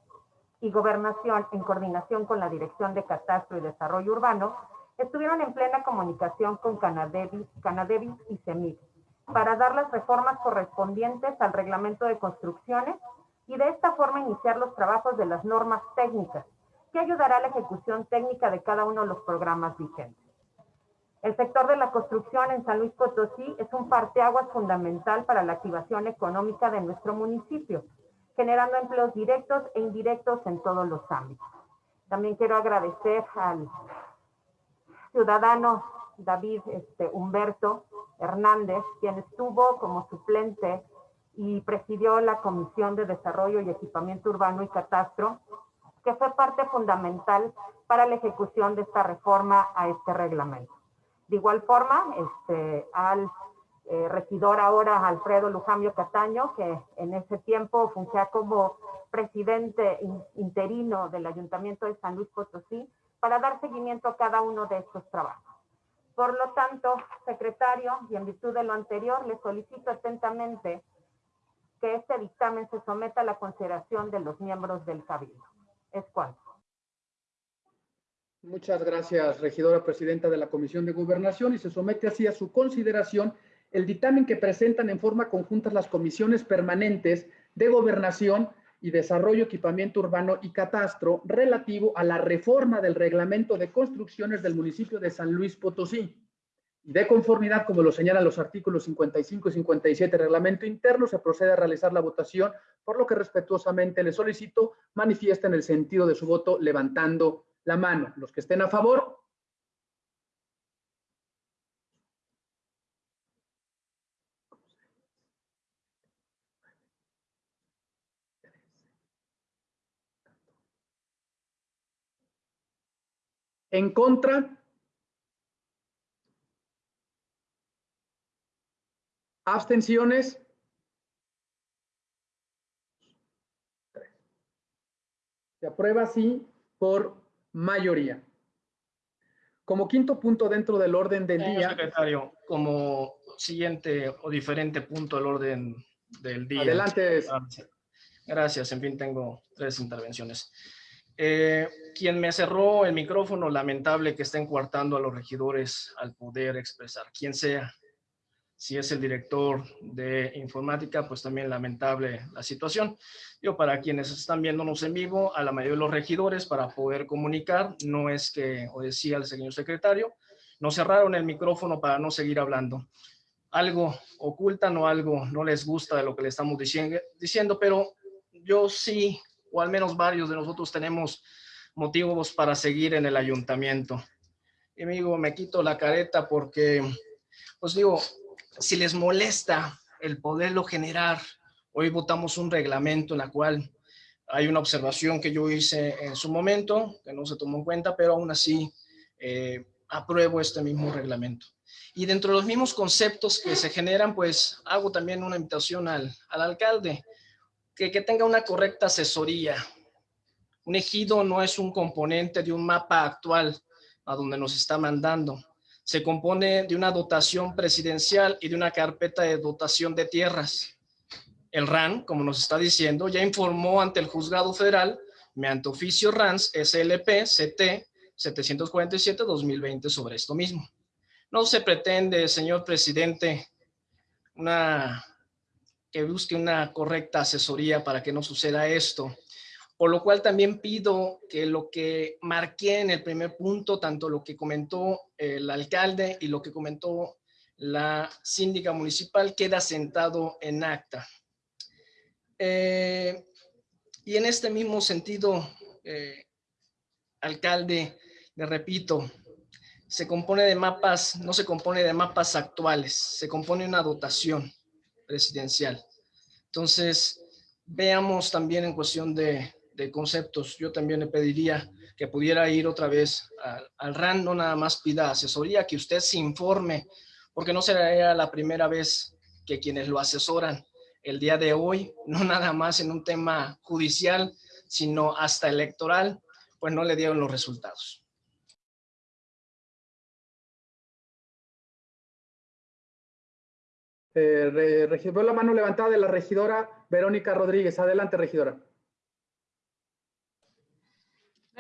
y gobernación en coordinación con la Dirección de Catastro y Desarrollo Urbano estuvieron en plena comunicación con Canadevi, Canadevi y CEMIC para dar las reformas correspondientes al reglamento de construcciones y de esta forma iniciar los trabajos de las normas técnicas que ayudará a la ejecución técnica de cada uno de los programas vigentes. El sector de la construcción en San Luis Potosí es un parteaguas fundamental para la activación económica de nuestro municipio, generando empleos directos e indirectos en todos los ámbitos. También quiero agradecer al ciudadano David este, Humberto Hernández, quien estuvo como suplente y presidió la Comisión de Desarrollo y Equipamiento Urbano y Catastro, que fue parte fundamental para la ejecución de esta reforma a este reglamento. De igual forma, este, al eh, regidor ahora Alfredo Lujambio Cataño, que en ese tiempo fungía como presidente interino del Ayuntamiento de San Luis Potosí, para dar seguimiento a cada uno de estos trabajos. Por lo tanto, secretario, y en virtud de lo anterior, le solicito atentamente que este dictamen se someta a la consideración de los miembros del Cabildo. Es cuanto. Muchas gracias, regidora presidenta de la Comisión de Gobernación, y se somete así a su consideración el dictamen que presentan en forma conjunta las comisiones permanentes de gobernación y desarrollo, equipamiento urbano y catastro relativo a la reforma del reglamento de construcciones del municipio de San Luis Potosí. De conformidad, como lo señalan los artículos 55 y 57 del reglamento interno, se procede a realizar la votación, por lo que respetuosamente le solicito manifiesten el sentido de su voto levantando la mano. Los que estén a favor, En contra. Abstenciones. Se aprueba así por mayoría. Como quinto punto dentro del orden del Señor día. secretario, como siguiente o diferente punto del orden del día. Adelante. Gracias, en fin, tengo tres intervenciones. Eh, quien me cerró el micrófono, lamentable que estén coartando a los regidores al poder expresar, quien sea. Si es el director de informática, pues también lamentable la situación. Yo para quienes están viéndonos en vivo, a la mayoría de los regidores para poder comunicar, no es que, o decía el señor secretario, nos cerraron el micrófono para no seguir hablando. Algo ocultan o algo no les gusta de lo que le estamos diciendo, pero yo sí o al menos varios de nosotros tenemos motivos para seguir en el ayuntamiento. Y amigo, me quito la careta porque, pues digo, si les molesta el poderlo generar, hoy votamos un reglamento en la cual hay una observación que yo hice en su momento, que no se tomó en cuenta, pero aún así eh, apruebo este mismo reglamento. Y dentro de los mismos conceptos que se generan, pues hago también una invitación al, al alcalde que tenga una correcta asesoría. Un ejido no es un componente de un mapa actual a donde nos está mandando. Se compone de una dotación presidencial y de una carpeta de dotación de tierras. El RAN, como nos está diciendo, ya informó ante el juzgado federal, mediante oficio RANS SLP CT 747-2020 sobre esto mismo. No se pretende, señor presidente, que busque una correcta asesoría para que no suceda esto. Por lo cual también pido que lo que marqué en el primer punto, tanto lo que comentó el alcalde y lo que comentó la síndica municipal, queda sentado en acta. Eh, y en este mismo sentido, eh, alcalde, le repito, se compone de mapas, no se compone de mapas actuales, se compone una dotación presidencial. Entonces, veamos también en cuestión de, de conceptos, yo también le pediría que pudiera ir otra vez al, al RAN, no nada más pida asesoría, que usted se informe, porque no será la primera vez que quienes lo asesoran el día de hoy, no nada más en un tema judicial, sino hasta electoral, pues no le dieron los resultados. Eh, re- regi- veo la mano levantada de la regidora Verónica Rodríguez. Adelante, regidora.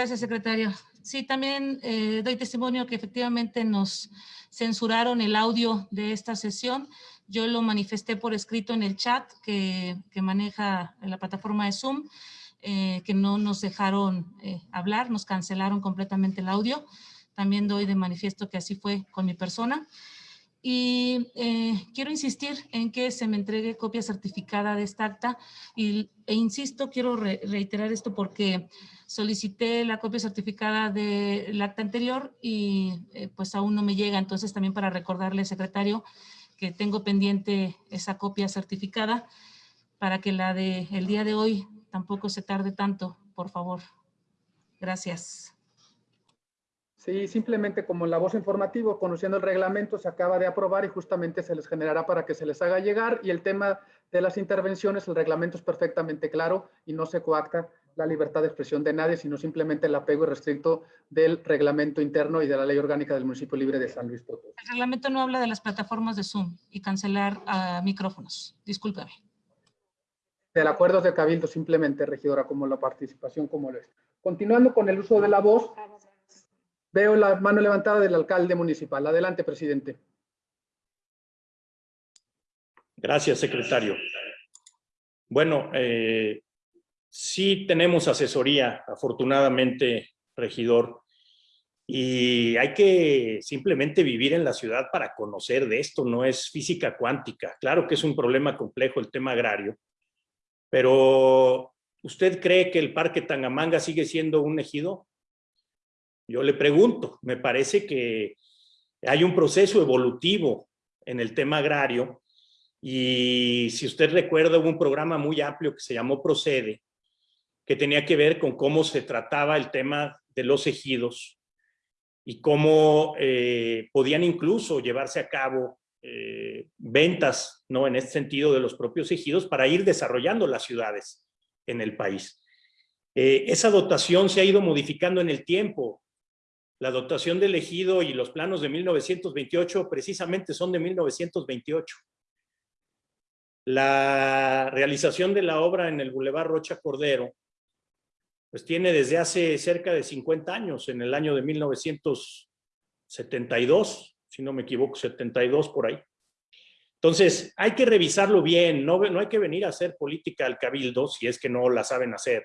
Gracias, secretario. Sí, también eh, doy testimonio que efectivamente nos censuraron el audio de esta sesión. Yo lo manifesté por escrito en el chat que, que maneja la plataforma de Zoom, eh, que no nos dejaron eh, hablar, nos cancelaron completamente el audio. También doy de manifiesto que así fue con mi persona. Y eh, quiero insistir en que se me entregue copia certificada de esta acta y, e insisto, quiero re- reiterar esto porque solicité la copia certificada del acta anterior y eh, pues aún no me llega, entonces también para recordarle, secretario, que tengo pendiente esa copia certificada para que la de el día de hoy tampoco se tarde tanto, por favor. Gracias. Sí, simplemente como la voz informativo, conociendo el reglamento, se acaba de aprobar y justamente se les generará para que se les haga llegar. Y el tema de las intervenciones, el reglamento es perfectamente claro y no se coacta la libertad de expresión de nadie, sino simplemente el apego irrestricto del reglamento interno y de la ley orgánica del municipio libre de San Luis Potosí. El reglamento no habla de las plataformas de Zoom y cancelar micrófonos. Discúlpeme. Del acuerdo de cabildo, simplemente, regidora, como la participación, como lo es. Continuando con el uso de la voz, veo la mano levantada del alcalde municipal. Adelante, presidente. Gracias, secretario. Bueno, eh, sí tenemos asesoría, afortunadamente, regidor, y hay que simplemente vivir en la ciudad para conocer de esto, no es física cuántica. Claro que es un problema complejo el tema agrario, pero ¿usted cree que el Parque Tangamanga sigue siendo un ejido? Yo le pregunto, me parece que hay un proceso evolutivo en el tema agrario y si usted recuerda hubo un programa muy amplio que se llamó Procede, que tenía que ver con cómo se trataba el tema de los ejidos y cómo eh, podían incluso llevarse a cabo eh, ventas, ¿no? En este sentido de los propios ejidos para ir desarrollando las ciudades en el país. Eh, esa dotación se ha ido modificando en el tiempo. La dotación del ejido y los planos de 1928 precisamente son de 1928. La realización de la obra en el Boulevard Rocha Cordero pues tiene desde hace cerca de 50 años, en el año de 1972, si no me equivoco, 72 por ahí. Entonces, hay que revisarlo bien, no, no hay que venir a hacer política al cabildo si es que no la saben hacer.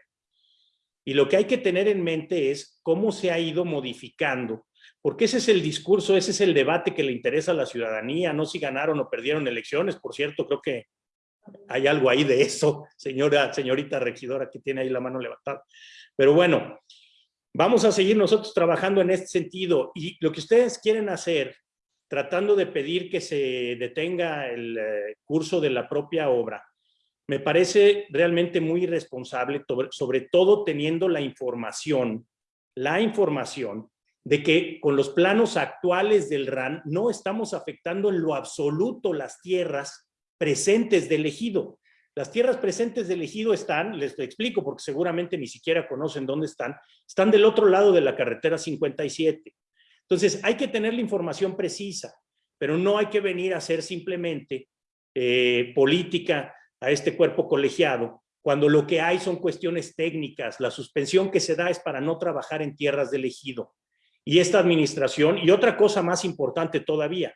Y lo que hay que tener en mente es cómo se ha ido modificando, porque ese es el discurso, ese es el debate que le interesa a la ciudadanía, no si ganaron o perdieron elecciones, por cierto, creo que hay algo ahí de eso, señora, señorita regidora que tiene ahí la mano levantada. Pero bueno, vamos a seguir nosotros trabajando en este sentido y lo que ustedes quieren hacer, tratando de pedir que se detenga el eh, curso de la propia obra, me parece realmente muy irresponsable, sobre todo teniendo la información, la información de que con los planos actuales del RAN no estamos afectando en lo absoluto las tierras presentes del ejido. Las tierras presentes del ejido están, les explico porque seguramente ni siquiera conocen dónde están, están del otro lado de la carretera 57. Entonces hay que tener la información precisa, pero no hay que venir a hacer simplemente eh, política a este cuerpo colegiado, cuando lo que hay son cuestiones técnicas. La suspensión que se da es para no trabajar en tierras del ejido. Y esta administración, y otra cosa más importante todavía,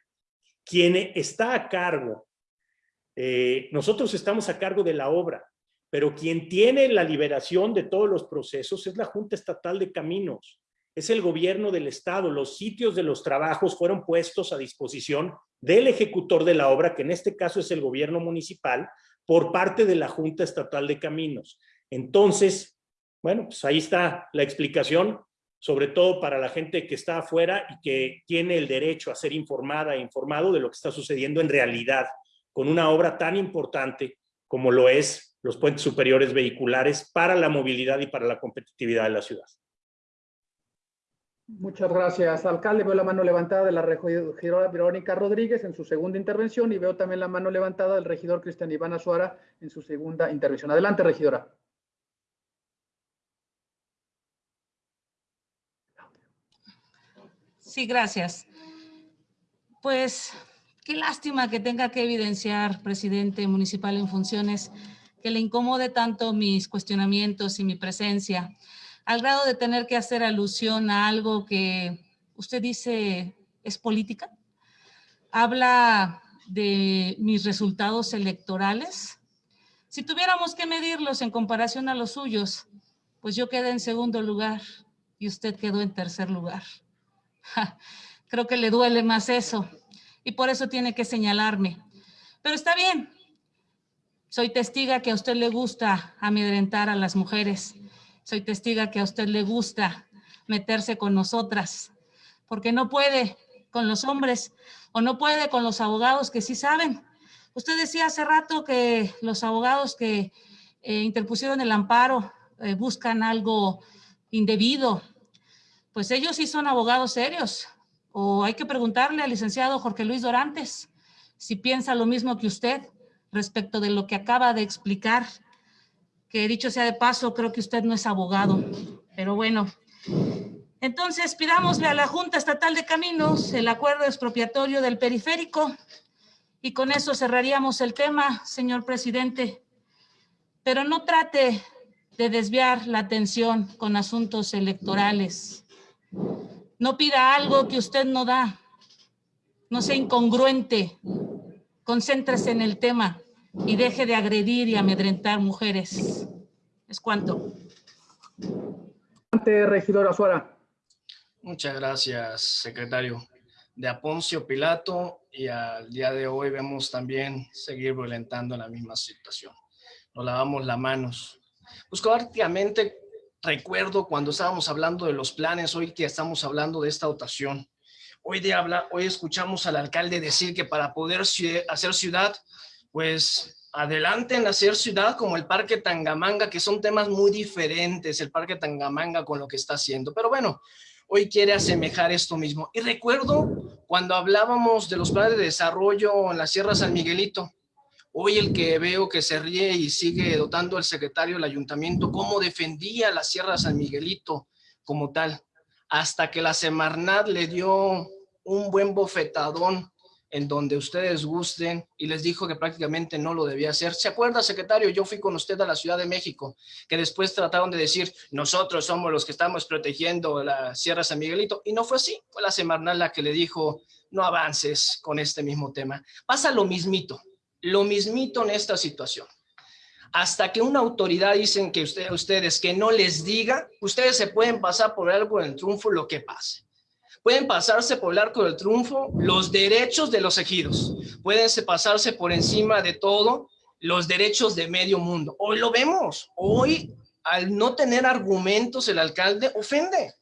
quien está a cargo eh, nosotros estamos a cargo de la obra, pero quien tiene la liberación de todos los procesos es la Junta Estatal de Caminos, es el gobierno del Estado. Los sitios de los trabajos fueron puestos a disposición del ejecutor de la obra, que en este caso es el gobierno municipal, por parte de la Junta Estatal de Caminos. Entonces, bueno, pues ahí está la explicación, sobre todo para la gente que está afuera y que tiene el derecho a ser informada e informado de lo que está sucediendo en realidad con una obra tan importante como lo es los puentes superiores vehiculares para la movilidad y para la competitividad de la ciudad. Muchas gracias, alcalde. Veo la mano levantada de la regidora Verónica Rodríguez en su segunda intervención y veo también la mano levantada del regidor Cristian Iván Azuara en su segunda intervención. Adelante, regidora. Sí, gracias. Pues Qué lástima que tenga que evidenciar, presidente municipal en funciones, que le incomode tanto mis cuestionamientos y mi presencia, al grado de tener que hacer alusión a algo que usted dice es política. Habla de mis resultados electorales. Si tuviéramos que medirlos en comparación a los suyos, pues yo quedé en segundo lugar y usted quedó en tercer lugar. Creo que le duele más eso y por eso tiene que señalarme. Pero está bien. Soy testiga que a usted le gusta amedrentar a las mujeres. Soy testiga que a usted le gusta meterse con nosotras, porque no puede con los hombres o no puede con los abogados que sí saben. Usted decía hace rato que los abogados que eh, interpusieron el amparo eh, buscan algo indebido. Pues ellos sí son abogados serios, o hay que preguntarle al licenciado Jorge Luis Dorantes si piensa lo mismo que usted respecto de lo que acaba de explicar, que dicho sea de paso, creo que usted no es abogado, pero bueno. Entonces, pidámosle a la Junta Estatal de Caminos el acuerdo expropiatorio del periférico y con eso cerraríamos el tema, señor presidente. Pero no trate de desviar la atención con asuntos electorales. No pida algo que usted no da. No sea incongruente. concéntrese en el tema y deje de agredir y amedrentar mujeres. Es cuanto. Ante regidor Azuara. Muchas gracias, secretario. De Aponcio Pilato y al día de hoy vemos también seguir violentando la misma situación. Nos lavamos las manos. Pues prácticamente recuerdo cuando estábamos hablando de los planes, hoy que estamos hablando de esta dotación. Hoy, de habla, hoy escuchamos al alcalde decir que para poder hacer ciudad, pues adelante en hacer ciudad como el Parque Tangamanga, que son temas muy diferentes, el Parque Tangamanga con lo que está haciendo. Pero bueno, hoy quiere asemejar esto mismo. Y recuerdo cuando hablábamos de los planes de desarrollo en la Sierra San Miguelito, Hoy el que veo que se ríe y sigue dotando al secretario del ayuntamiento cómo defendía la Sierra San Miguelito como tal, hasta que la Semarnat le dio un buen bofetadón en donde ustedes gusten y les dijo que prácticamente no lo debía hacer. ¿Se acuerda, secretario? Yo fui con usted a la Ciudad de México, que después trataron de decir, nosotros somos los que estamos protegiendo la Sierra San Miguelito, y no fue así. Fue la Semarnat la que le dijo, no avances con este mismo tema. Pasa lo mismito lo mismito en esta situación. Hasta que una autoridad dicen que ustedes que no les diga, ustedes se pueden pasar por el arco del triunfo lo que pase. Pueden pasarse por el arco del triunfo los derechos de los ejidos. Pueden pasarse por encima de todo los derechos de medio mundo. Hoy lo vemos. Hoy, al no tener argumentos, el alcalde ofende.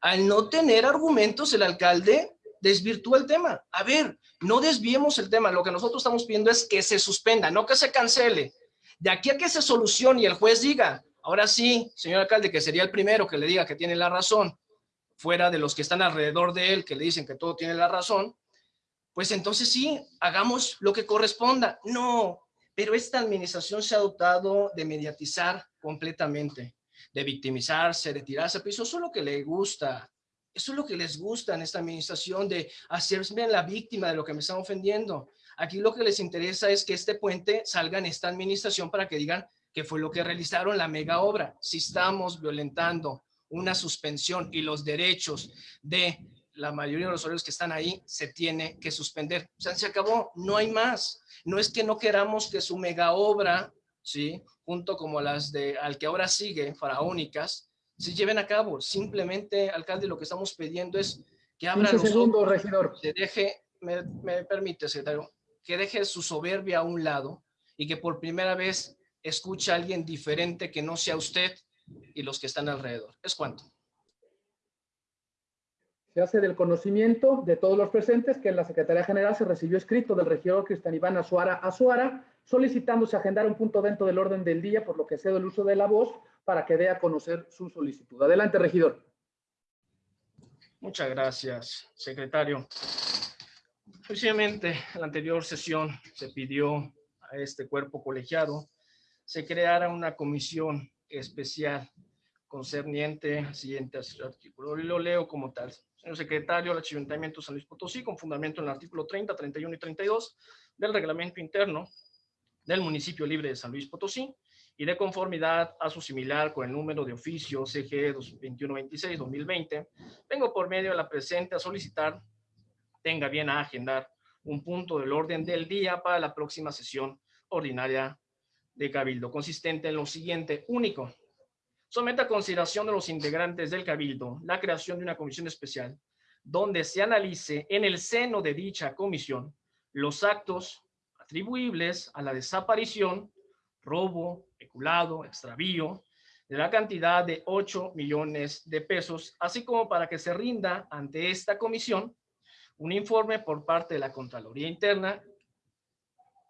Al no tener argumentos, el alcalde desvirtúa el tema. A ver, no desviemos el tema. Lo que nosotros estamos pidiendo es que se suspenda, no que se cancele. De aquí a que se solucione y el juez diga, ahora sí, señor alcalde, que sería el primero que le diga que tiene la razón, fuera de los que están alrededor de él, que le dicen que todo tiene la razón, pues entonces sí, hagamos lo que corresponda. No, pero esta administración se ha dotado de mediatizar completamente, de victimizarse, de tirarse a piso, eso es lo que le gusta eso es lo que les gusta en esta administración, de hacerse la víctima de lo que me están ofendiendo. Aquí lo que les interesa es que este puente salga en esta administración para que digan que fue lo que realizaron la mega obra. Si estamos violentando una suspensión y los derechos de la mayoría de los usuarios que están ahí, se tiene que suspender. O sea, se acabó, no hay más. No es que no queramos que su mega obra, ¿sí? junto como las de al que ahora sigue, faraónicas, se lleven a cabo. Simplemente, alcalde, lo que estamos pidiendo es que abra los segundos, regidor. Que deje, me, me permite, secretario, que deje su soberbia a un lado y que por primera vez escuche a alguien diferente que no sea usted y los que están alrededor. ¿Es cuánto? Se hace del conocimiento de todos los presentes que en la Secretaría General se recibió escrito del regidor Cristian Iván Azuara Azuara solicitándose agendar un punto dentro del orden del día, por lo que cedo el uso de la voz para que dé a conocer su solicitud. Adelante, regidor. Muchas gracias, secretario. Precisamente en la anterior sesión se pidió a este cuerpo colegiado se creara una comisión especial concerniente al siguiente artículo. Lo leo como tal. Señor secretario, el Ayuntamiento de San Luis Potosí, con fundamento en el artículo 30, 31 y 32 del reglamento interno del municipio libre de San Luis Potosí, y de conformidad a su similar con el número de oficio CG 2126-2020, vengo por medio de la presente a solicitar tenga bien a agendar un punto del orden del día para la próxima sesión ordinaria de Cabildo, consistente en lo siguiente, único, someta a consideración de los integrantes del Cabildo la creación de una comisión especial donde se analice en el seno de dicha comisión los actos atribuibles a la desaparición, robo, peculado, extravío, de la cantidad de 8 millones de pesos, así como para que se rinda ante esta comisión un informe por parte de la Contraloría Interna,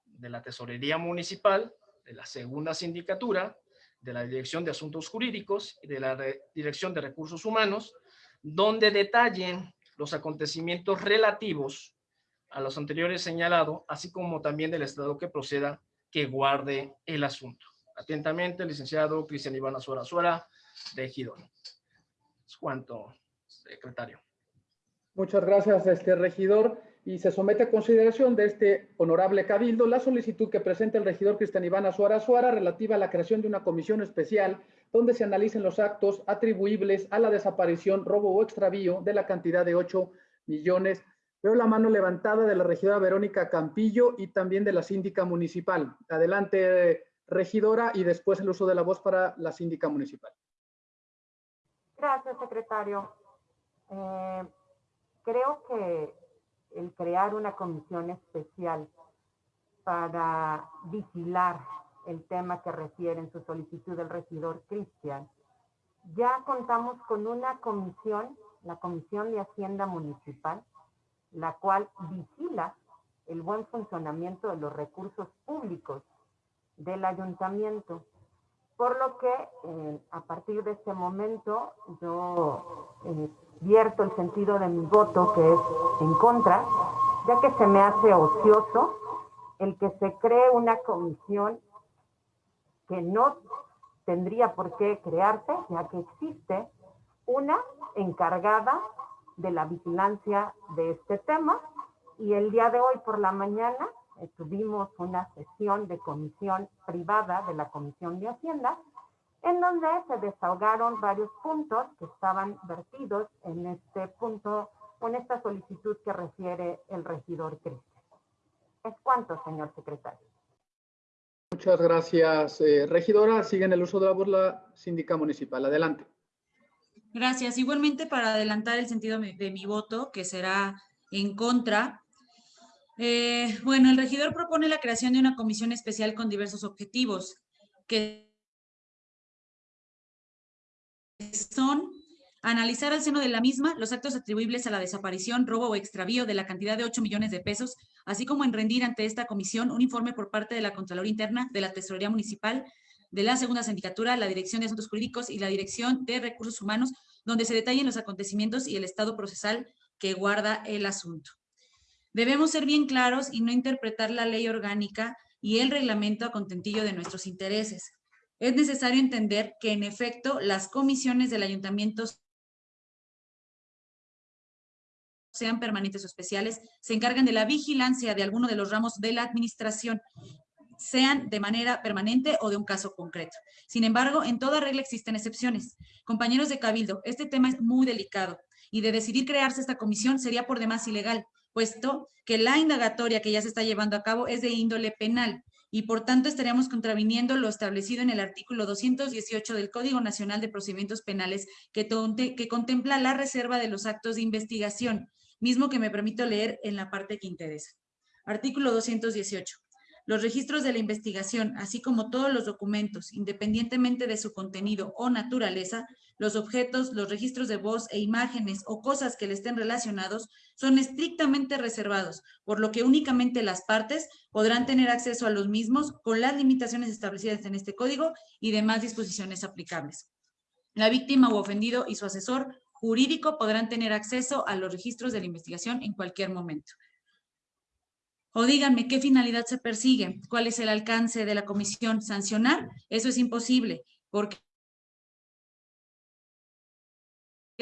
de la Tesorería Municipal, de la Segunda Sindicatura, de la Dirección de Asuntos Jurídicos y de la Dirección de Recursos Humanos, donde detallen los acontecimientos relativos a los anteriores señalados, así como también del Estado que proceda que guarde el asunto. Atentamente, licenciado Cristian Iván Azuara Azuara, de Gidón. Es cuanto, secretario. Muchas gracias, este regidor. Y se somete a consideración de este honorable cabildo la solicitud que presenta el regidor Cristian Iván Azuara Azuara relativa a la creación de una comisión especial donde se analicen los actos atribuibles a la desaparición, robo o extravío de la cantidad de 8 millones Veo la mano levantada de la regidora Verónica Campillo y también de la síndica municipal. Adelante, regidora, y después el uso de la voz para la síndica municipal. Gracias, secretario. Eh, creo que el crear una comisión especial para vigilar el tema que refiere en su solicitud del regidor Cristian, ya contamos con una comisión, la Comisión de Hacienda Municipal, la cual vigila el buen funcionamiento de los recursos públicos del ayuntamiento. Por lo que eh, a partir de este momento yo eh, vierto el sentido de mi voto que es en contra, ya que se me hace ocioso el que se cree una comisión que no tendría por qué crearse, ya que existe una encargada de la vigilancia de este tema. Y el día de hoy por la mañana eh, tuvimos una sesión de comisión privada de la Comisión de Hacienda en donde se desahogaron varios puntos que estaban vertidos en este punto, con esta solicitud que refiere el regidor Cristian. ¿Es cuánto, señor secretario? Muchas gracias, eh, regidora. Sigue en el uso de la voz la síndica municipal. Adelante. Gracias. Igualmente, para adelantar el sentido de mi voto, que será en contra, eh, bueno, el regidor propone la creación de una comisión especial con diversos objetivos, que son analizar al seno de la misma los actos atribuibles a la desaparición, robo o extravío de la cantidad de 8 millones de pesos, así como en rendir ante esta comisión un informe por parte de la Contraloría Interna, de la Tesorería Municipal, de la Segunda Sindicatura, la Dirección de Asuntos Jurídicos y la Dirección de Recursos Humanos, donde se detallen los acontecimientos y el estado procesal que guarda el asunto. Debemos ser bien claros y no interpretar la ley orgánica y el reglamento a contentillo de nuestros intereses. Es necesario entender que, en efecto, las comisiones del ayuntamiento sean permanentes o especiales, se encargan de la vigilancia de alguno de los ramos de la administración, sean de manera permanente o de un caso concreto. Sin embargo, en toda regla existen excepciones. Compañeros de Cabildo, este tema es muy delicado y de decidir crearse esta comisión sería por demás ilegal, puesto que la indagatoria que ya se está llevando a cabo es de índole penal y por tanto estaríamos contraviniendo lo establecido en el artículo 218 del Código Nacional de Procedimientos Penales que, que contempla la reserva de los actos de investigación, mismo que me permito leer en la parte que interesa. Artículo 218. Los registros de la investigación, así como todos los documentos, independientemente de su contenido o naturaleza, los objetos, los registros de voz e imágenes o cosas que le estén relacionados, son estrictamente reservados, por lo que únicamente las partes podrán tener acceso a los mismos con las limitaciones establecidas en este código y demás disposiciones aplicables. La víctima o ofendido y su asesor jurídico podrán tener acceso a los registros de la investigación en cualquier momento. O díganme qué finalidad se persigue, cuál es el alcance de la comisión. ¿Sancionar? Eso es imposible, porque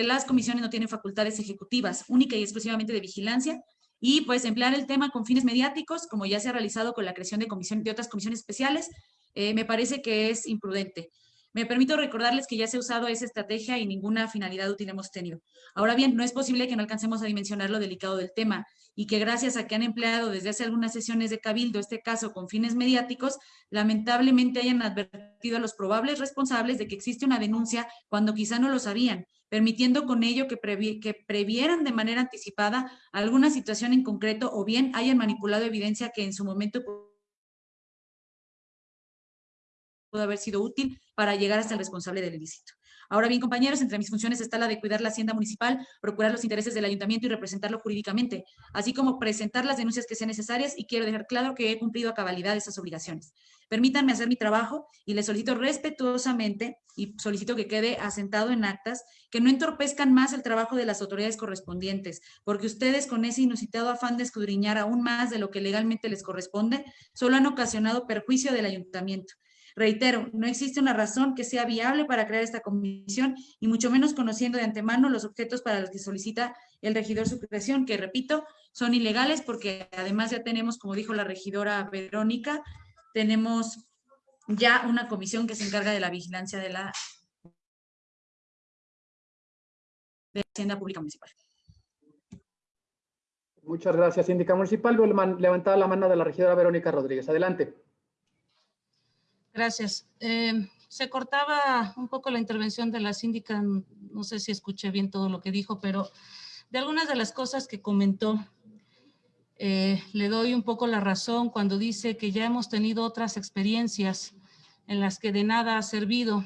las comisiones no tienen facultades ejecutivas, única y exclusivamente de vigilancia, y pues emplear el tema con fines mediáticos, como ya se ha realizado con la creación de, comisión, de otras comisiones especiales, eh, me parece que es imprudente. Me permito recordarles que ya se ha usado esa estrategia y ninguna finalidad útil hemos tenido. Ahora bien, no es posible que no alcancemos a dimensionar lo delicado del tema y que gracias a que han empleado desde hace algunas sesiones de cabildo este caso con fines mediáticos, lamentablemente hayan advertido a los probables responsables de que existe una denuncia cuando quizá no lo sabían, permitiendo con ello que, previeran de manera anticipada alguna situación en concreto o bien hayan manipulado evidencia que en su momento pudo haber sido útil para llegar hasta el responsable del ilícito. Ahora bien, compañeros, entre mis funciones está la de cuidar la hacienda municipal, procurar los intereses del ayuntamiento y representarlo jurídicamente, así como presentar las denuncias que sean necesarias y quiero dejar claro que he cumplido a cabalidad esas obligaciones. Permítanme hacer mi trabajo y les solicito respetuosamente y solicito que quede asentado en actas que no entorpezcan más el trabajo de las autoridades correspondientes, porque ustedes con ese inusitado afán de escudriñar aún más de lo que legalmente les corresponde, solo han ocasionado perjuicio del ayuntamiento. Reitero, no existe una razón que sea viable para crear esta comisión y mucho menos conociendo de antemano los objetos para los que solicita el regidor su creación, que repito, son ilegales porque además ya tenemos, como dijo la regidora Verónica, tenemos ya una comisión que se encarga de la vigilancia de la, de Hacienda Pública Municipal. Muchas gracias, síndica municipal. Levantada la mano de la regidora Verónica Rodríguez. Adelante. Gracias. Eh, se cortaba un poco la intervención de la síndica, no sé si escuché bien todo lo que dijo, pero de algunas de las cosas que comentó, eh, le doy un poco la razón cuando dice que ya hemos tenido otras experiencias en las que de nada ha servido.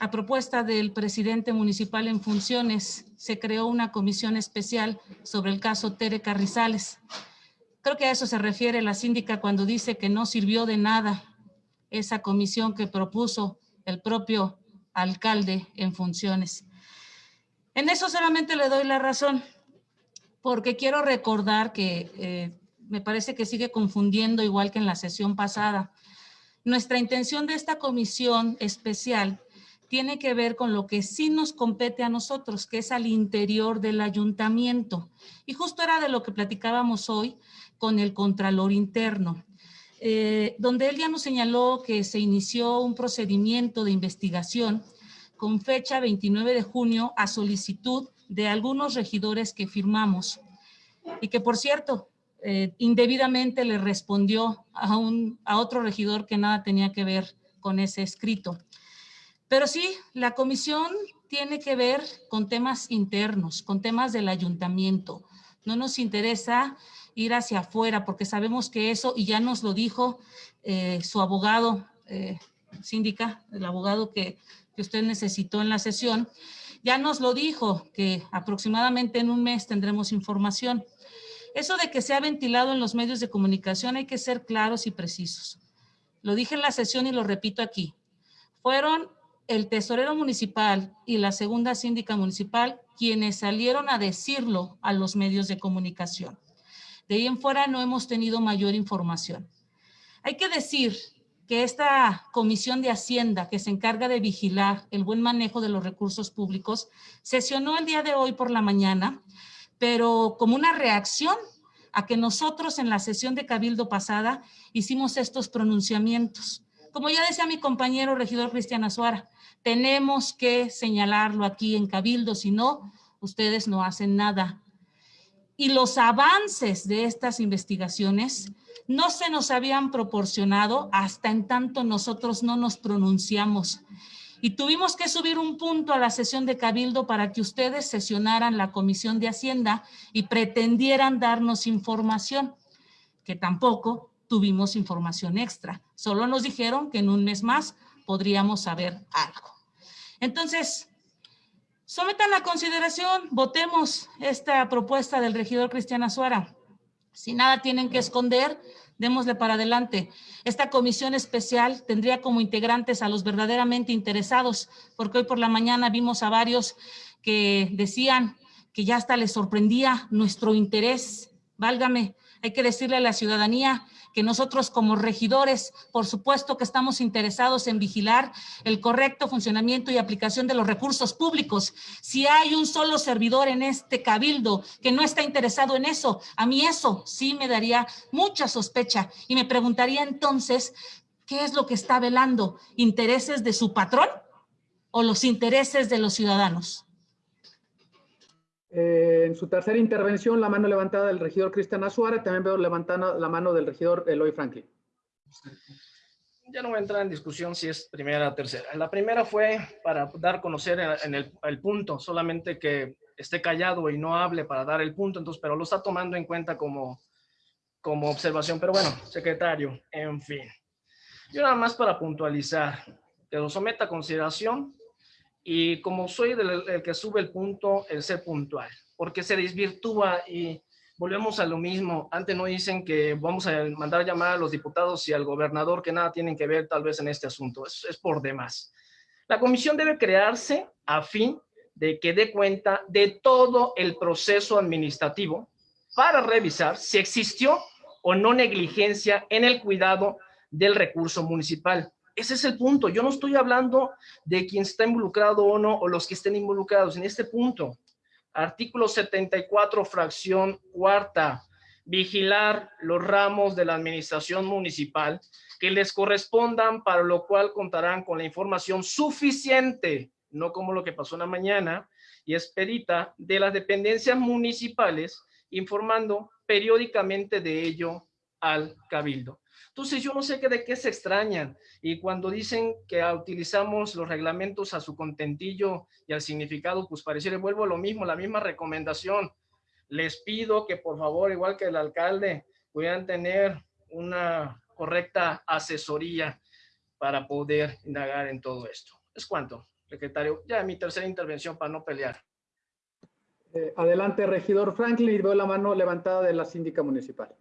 A propuesta del presidente municipal en funciones, se creó una comisión especial sobre el caso Tere Carrizales. Creo que a eso se refiere la síndica cuando dice que no sirvió de nada esa comisión que propuso el propio alcalde en funciones. En eso solamente le doy la razón, porque quiero recordar que eh, me parece que sigue confundiendo igual que en la sesión pasada. Nuestra intención de esta comisión especial tiene que ver con lo que sí nos compete a nosotros, que es al interior del ayuntamiento. Y justo era de lo que platicábamos hoy con el Contralor Interno. Eh, donde él ya nos señaló que se inició un procedimiento de investigación con fecha 29 de junio a solicitud de algunos regidores que firmamos y que por cierto, eh, indebidamente le respondió a, un, a otro regidor que nada tenía que ver con ese escrito. Pero sí, la comisión tiene que ver con temas internos, con temas del ayuntamiento. No nos interesa ir hacia afuera, porque sabemos que eso, y ya nos lo dijo eh, su abogado, eh, síndica, el abogado que, que usted necesitó en la sesión, ya nos lo dijo, que aproximadamente en un mes tendremos información. Eso de que se ha ventilado en los medios de comunicación hay que ser claros y precisos. Lo dije en la sesión y lo repito aquí. Fueron el tesorero municipal y la segunda síndica municipal quienes salieron a decirlo a los medios de comunicación. De ahí en fuera no hemos tenido mayor información. Hay que decir que esta comisión de Hacienda que se encarga de vigilar el buen manejo de los recursos públicos sesionó el día de hoy por la mañana, pero como una reacción a que nosotros en la sesión de Cabildo pasada hicimos estos pronunciamientos. Como ya decía mi compañero regidor Cristian Azuara, tenemos que señalarlo aquí en Cabildo, si no, ustedes no hacen nada y los avances de estas investigaciones no se nos habían proporcionado hasta en tanto nosotros no nos pronunciamos. Y tuvimos que subir un punto a la sesión de Cabildo para que ustedes sesionaran la Comisión de Hacienda y pretendieran darnos información, que tampoco tuvimos información extra. Solo nos dijeron que en un mes más podríamos saber algo. Entonces, Sometan a consideración, votemos esta propuesta del regidor Cristian Azuara. Si nada tienen que esconder, démosle para adelante. Esta comisión especial tendría como integrantes a los verdaderamente interesados, porque hoy por la mañana vimos a varios que decían que ya hasta les sorprendía nuestro interés. Válgame, hay que decirle a la ciudadanía que nosotros como regidores, por supuesto que estamos interesados en vigilar el correcto funcionamiento y aplicación de los recursos públicos. Si hay un solo servidor en este cabildo que no está interesado en eso, a mí eso sí me daría mucha sospecha y me preguntaría entonces, ¿qué es lo que está velando? ¿Intereses de su patrón o los intereses de los ciudadanos? Eh, en su tercera intervención, la mano levantada del regidor Cristian Azuara, también veo levantada la mano del regidor Eloy Franklin. Ya no voy a entrar en discusión si es primera o tercera. La primera fue para dar a conocer en el, el, punto, solamente que esté callado y no hable para dar el punto, entonces, pero lo está tomando en cuenta como, como observación. Pero bueno, secretario, en fin. Yo nada más para puntualizar, que lo someta a consideración y como soy el, que sube el punto, el ser puntual, porque se desvirtúa y volvemos a lo mismo. Antes no dicen que vamos a mandar llamar a los diputados y al gobernador que nada tienen que ver tal vez en este asunto. Es, es por demás. La comisión debe crearse a fin de que dé cuenta de todo el proceso administrativo para revisar si existió o no negligencia en el cuidado del recurso municipal. Ese es el punto. Yo no estoy hablando de quien está involucrado o no, o los que estén involucrados. En este punto, artículo 74, fracción cuarta, vigilar los ramos de la administración municipal que les correspondan, para lo cual contarán con la información suficiente, no como lo que pasó en la mañana, y esperita de las dependencias municipales informando periódicamente de ello al cabildo. Entonces yo no sé qué de qué se extrañan y cuando dicen que utilizamos los reglamentos a su contentillo y al significado, pues pareciera, vuelvo a lo mismo, la misma recomendación. Les pido que por favor, igual que el alcalde, puedan tener una correcta asesoría para poder indagar en todo esto. Es cuanto, secretario. Ya mi tercera intervención para no pelear. Eh, adelante, regidor Franklin, veo la mano levantada de la síndica municipal.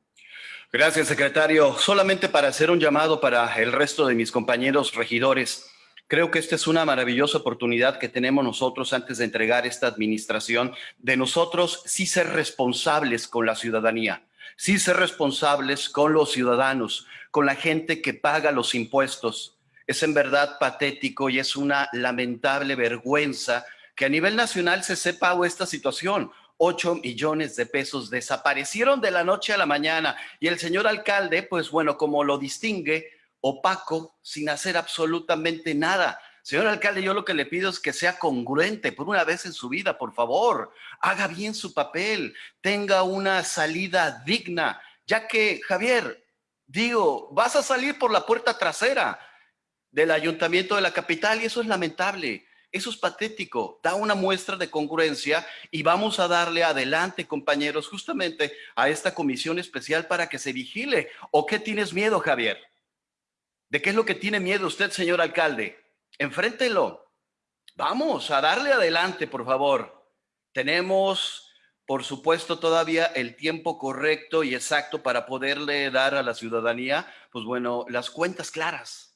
Gracias, secretario. Solamente para hacer un llamado para el resto de mis compañeros regidores. Creo que esta es una maravillosa oportunidad que tenemos nosotros antes de entregar esta administración, de nosotros sí ser responsables con la ciudadanía, sí ser responsables con los ciudadanos, con la gente que paga los impuestos. Es en verdad patético y es una lamentable vergüenza que a nivel nacional se sepa esta situación. 8 millones de pesos desaparecieron de la noche a la mañana y el señor alcalde, pues bueno, como lo distingue, opaco, sin hacer absolutamente nada. Señor alcalde, yo lo que le pido es que sea congruente por una vez en su vida, por favor. Haga bien su papel, tenga una salida digna, ya que, Javier, digo, vas a salir por la puerta trasera del ayuntamiento de la capital y eso es lamentable. Eso es patético, da una muestra de congruencia y vamos a darle adelante, compañeros, justamente a esta comisión especial para que se vigile. ¿O qué tienes miedo, Javier? ¿De qué es lo que tiene miedo usted, señor alcalde? Enfréntelo. Vamos a darle adelante, por favor. Tenemos, por supuesto, todavía el tiempo correcto y exacto para poderle dar a la ciudadanía, pues bueno, las cuentas claras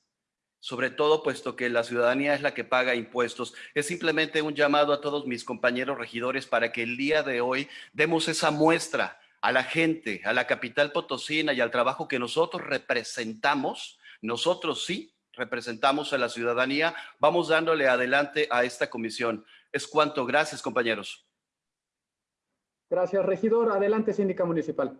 sobre todo puesto que la ciudadanía es la que paga impuestos. Es simplemente un llamado a todos mis compañeros regidores para que el día de hoy demos esa muestra a la gente, a la capital potosina y al trabajo que nosotros representamos. Nosotros sí representamos a la ciudadanía. Vamos dándole adelante a esta comisión. Es cuanto. Gracias, compañeros. Gracias, regidor. Adelante, síndica municipal.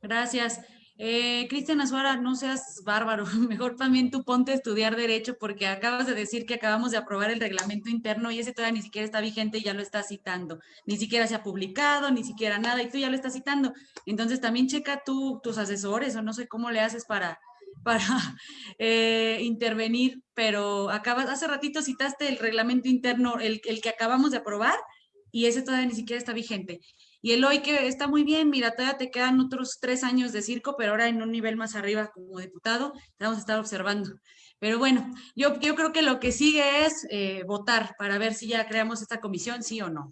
Gracias. Eh, Cristian Azuara, no seas bárbaro, mejor también tú ponte a estudiar Derecho porque acabas de decir que acabamos de aprobar el reglamento interno y ese todavía ni siquiera está vigente y ya lo estás citando. Ni siquiera se ha publicado, ni siquiera nada y tú ya lo estás citando. Entonces también checa tú tus asesores o no sé cómo le haces para, para eh, intervenir, pero acabas, hace ratito citaste el reglamento interno, el, el que acabamos de aprobar y ese todavía ni siquiera está vigente. Y el hoy que está muy bien, mira, todavía te quedan otros tres años de circo, pero ahora en un nivel más arriba como diputado, te vamos a estar observando. Pero bueno, yo, yo creo que lo que sigue es eh, votar para ver si ya creamos esta comisión, sí o no.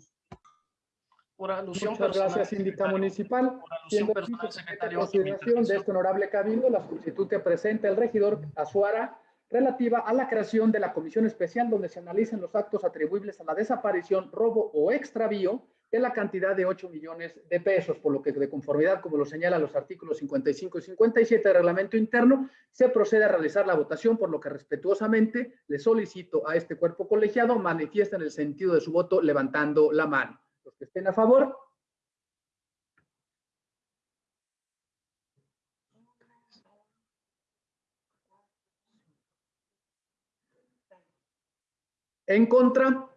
Por alusión Muchas personal, gracias, síndica municipal. Por alusión Siendo personal, secretario, consideración de este honorable cabildo, la solicitud que presenta el regidor Azuara relativa a la creación de la comisión especial donde se analicen los actos atribuibles a la desaparición, robo o extravío de la cantidad de 8 millones de pesos, por lo que de conformidad, como lo señalan los artículos 55 y 57 del reglamento interno, se procede a realizar la votación, por lo que respetuosamente le solicito a este cuerpo colegiado manifiesten el sentido de su voto levantando la mano. Los que estén a favor. En contra.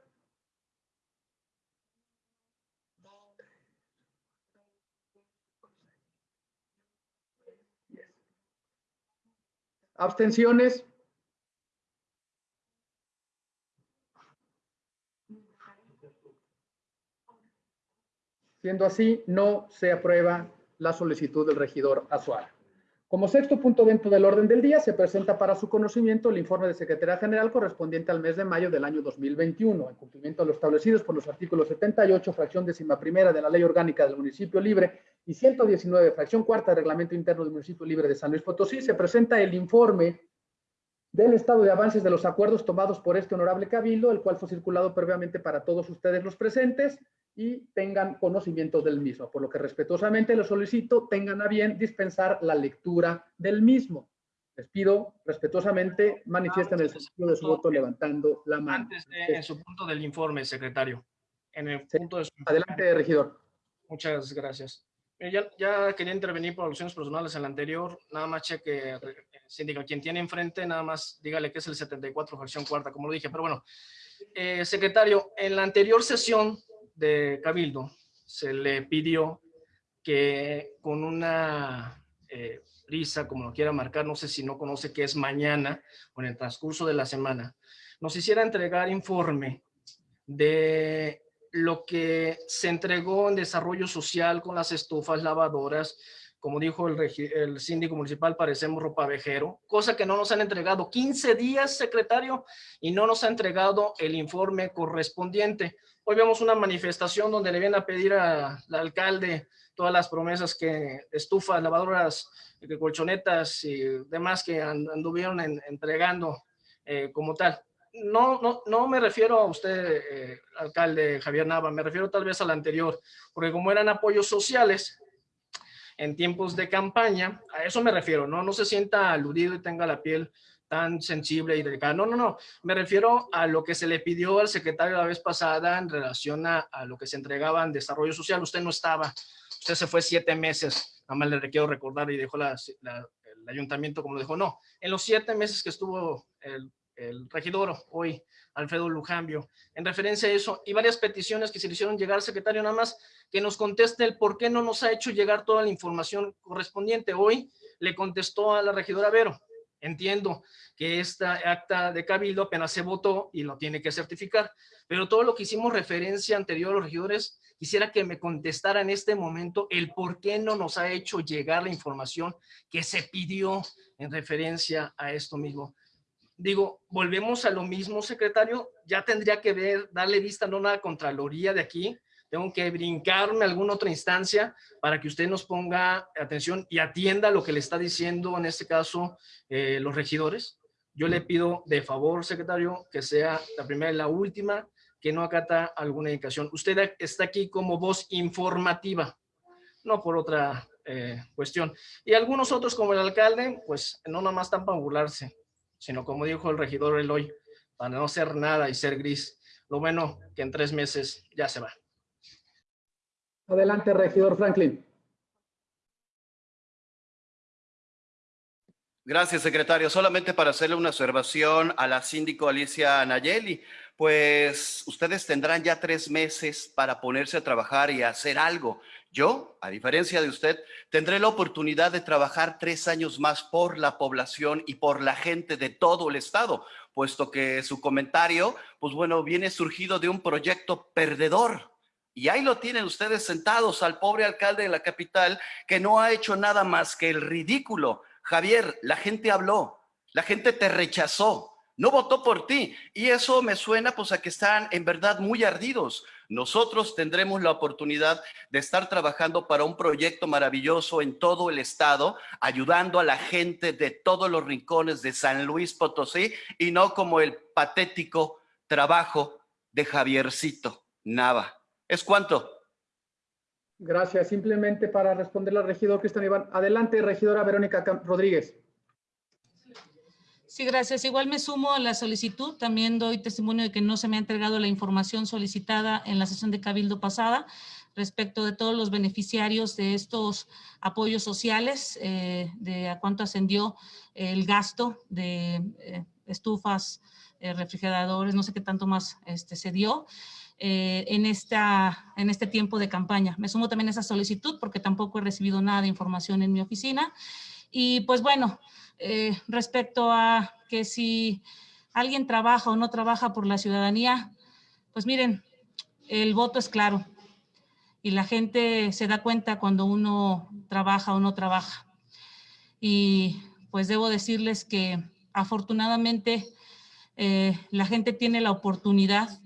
Abstenciones. Siendo así, no se aprueba la solicitud del regidor Azuara. Como sexto punto dentro del orden del día, se presenta para su conocimiento el informe de Secretaría General correspondiente al mes de mayo del año 2021, en cumplimiento a lo establecidos por los artículos 78, fracción décima primera de la Ley Orgánica del Municipio Libre y 119, fracción cuarta del Reglamento Interno del Municipio Libre de San Luis Potosí, se presenta el informe del estado de avances de los acuerdos tomados por este honorable cabildo, el cual fue circulado previamente para todos ustedes los presentes y tengan conocimiento del mismo. Por lo que respetuosamente les solicito tengan a bien dispensar la lectura del mismo. Les pido respetuosamente manifiesten el sentido de su voto levantando la mano. Antes de en su punto del informe, secretario. En el punto de su Adelante, regidor. Muchas gracias. Eh, Ya, ya quería intervenir por alusiones personales en la anterior, nada más cheque, síndico, quien tiene enfrente, nada más dígale que es el 74, fracción cuarta, como lo dije, pero bueno. Eh, secretario, en la anterior sesión de Cabildo se le pidió que con una eh, prisa, como lo quiera marcar, no sé si no conoce que es mañana o en el transcurso de la semana, nos hiciera entregar informe de lo que se entregó en desarrollo social con las estufas lavadoras, como dijo el, el, síndico municipal, parecemos ropa vejero, cosa que no nos han entregado 15 días, secretario, y no nos ha entregado el informe correspondiente. Hoy vemos una manifestación donde le vienen a pedir al alcalde todas las promesas que estufas, lavadoras, colchonetas y demás que anduvieron en, entregando eh, como tal. No, no, no me refiero a usted, eh, alcalde Javier Nava, me refiero tal vez al anterior, porque como eran apoyos sociales, en tiempos de campaña, a eso me refiero, ¿no? No se sienta aludido y tenga la piel tan sensible y delicada. No, no, no. Me refiero a lo que se le pidió al secretario la vez pasada en relación a, a, lo que se entregaba en desarrollo social. Usted no estaba. Usted se fue siete meses. Nada más le quiero recordar y dejó la, la, el ayuntamiento como lo dejó. No. En los siete meses que estuvo el, el regidor hoy, Alfredo Lujambio, en referencia a eso, y varias peticiones que se le hicieron llegar secretario, nada más que nos conteste el por qué no nos ha hecho llegar toda la información correspondiente. Hoy le contestó a la regidora Vero, entiendo que esta acta de cabildo apenas se votó y lo tiene que certificar, pero todo lo que hicimos referencia anterior a los regidores, quisiera que me contestara en este momento el por qué no nos ha hecho llegar la información que se pidió en referencia a esto mismo digo, volvemos a lo mismo, secretario, ya tendría que ver, darle vista no a la Contraloría de aquí, tengo que brincarme a alguna otra instancia para que usted nos ponga atención y atienda lo que le está diciendo, en este caso, eh, los regidores. Yo le pido de favor, secretario, que sea la primera y la última, que no acata alguna indicación. Usted está aquí como voz informativa, no por otra eh, cuestión. Y algunos otros, como el alcalde, pues no nomás están para burlarse sino como dijo el regidor Eloy, para no ser nada y ser gris. Lo bueno que en tres meses ya se va. Adelante, regidor Franklin. Gracias, secretario. Solamente para hacerle una observación a la síndico Alicia Nayeli, pues ustedes tendrán ya tres meses para ponerse a trabajar y hacer algo. Yo, a diferencia de usted, tendré la oportunidad de trabajar tres años más por la población y por la gente de todo el estado, puesto que su comentario, pues bueno, viene surgido de un proyecto perdedor. Y ahí lo tienen ustedes sentados al pobre alcalde de la capital que no ha hecho nada más que el ridículo. Javier, la gente habló, la gente te rechazó, no votó por ti. Y eso me suena pues a que están en verdad muy ardidos. Nosotros tendremos la oportunidad de estar trabajando para un proyecto maravilloso en todo el estado, ayudando a la gente de todos los rincones de San Luis Potosí y no como el patético trabajo de Javiercito Nava. ¿Es cuánto? Gracias. Simplemente para responderle al regidor Cristian Iván. Adelante, regidora Verónica Rodríguez. Sí, gracias. Igual me sumo a la solicitud. También doy testimonio de que no se me ha entregado la información solicitada en la sesión de Cabildo pasada respecto de todos los beneficiarios de estos apoyos sociales, eh, de a cuánto ascendió el gasto de eh, estufas, eh, refrigeradores, no sé qué tanto más este, se dio. en, esta, en este tiempo de campaña. Me sumo también a esa solicitud porque tampoco he recibido nada de información en mi oficina. Y pues bueno, eh, respecto a que si alguien trabaja o no trabaja por la ciudadanía, pues miren, el voto es claro y la gente se da cuenta cuando uno trabaja o no trabaja. Y pues debo decirles que afortunadamente eh, la gente tiene la oportunidad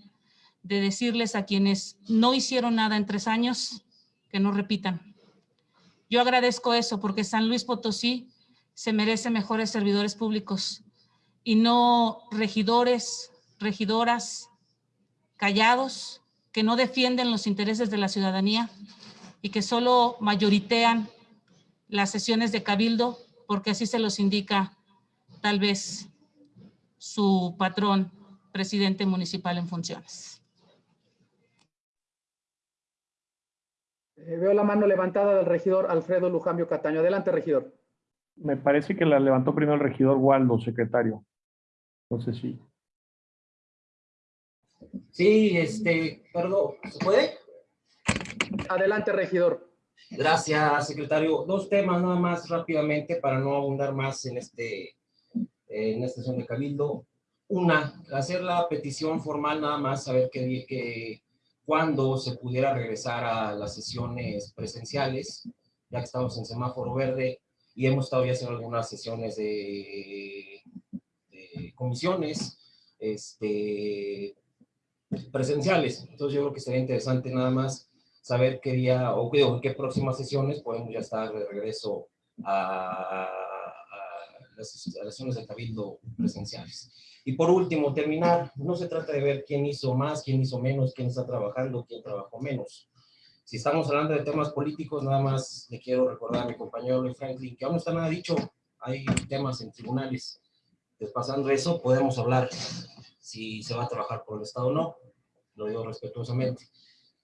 de decirles a quienes no hicieron nada en tres años que no repitan. Yo agradezco eso porque San Luis Potosí se merece mejores servidores públicos y no regidores, regidoras callados que no defienden los intereses de la ciudadanía y que solo mayoritean las sesiones de cabildo porque así se los indica tal vez su patrón, presidente municipal en funciones. Eh, veo la mano levantada del regidor Alfredo Lujambio Cataño. Adelante, regidor. Me parece que la levantó primero el regidor Waldo, secretario. No sé si. Sí, este, perdón, ¿se puede? Adelante, regidor. Gracias, secretario. Dos temas nada más rápidamente para no abundar más en, este, en esta sesión de Cabildo. Una, hacer la petición formal nada más, saber que, que cuándo se pudiera regresar a las sesiones presenciales, ya que estamos en semáforo verde y hemos estado ya haciendo algunas sesiones de, de comisiones este, presenciales. Entonces yo creo que sería interesante nada más saber qué día o qué, en qué próximas sesiones podemos ya estar de regreso a, a, las, a las sesiones de cabildo presenciales. Y por último, terminar, no se trata de ver quién hizo más, quién hizo menos, quién está trabajando, quién trabajó menos. Si estamos hablando de temas políticos, nada más le quiero recordar a mi compañero Luis Franklin que aún no está nada dicho, hay temas en tribunales. Despasando eso, podemos hablar si se va a trabajar por el Estado o no, lo digo respetuosamente.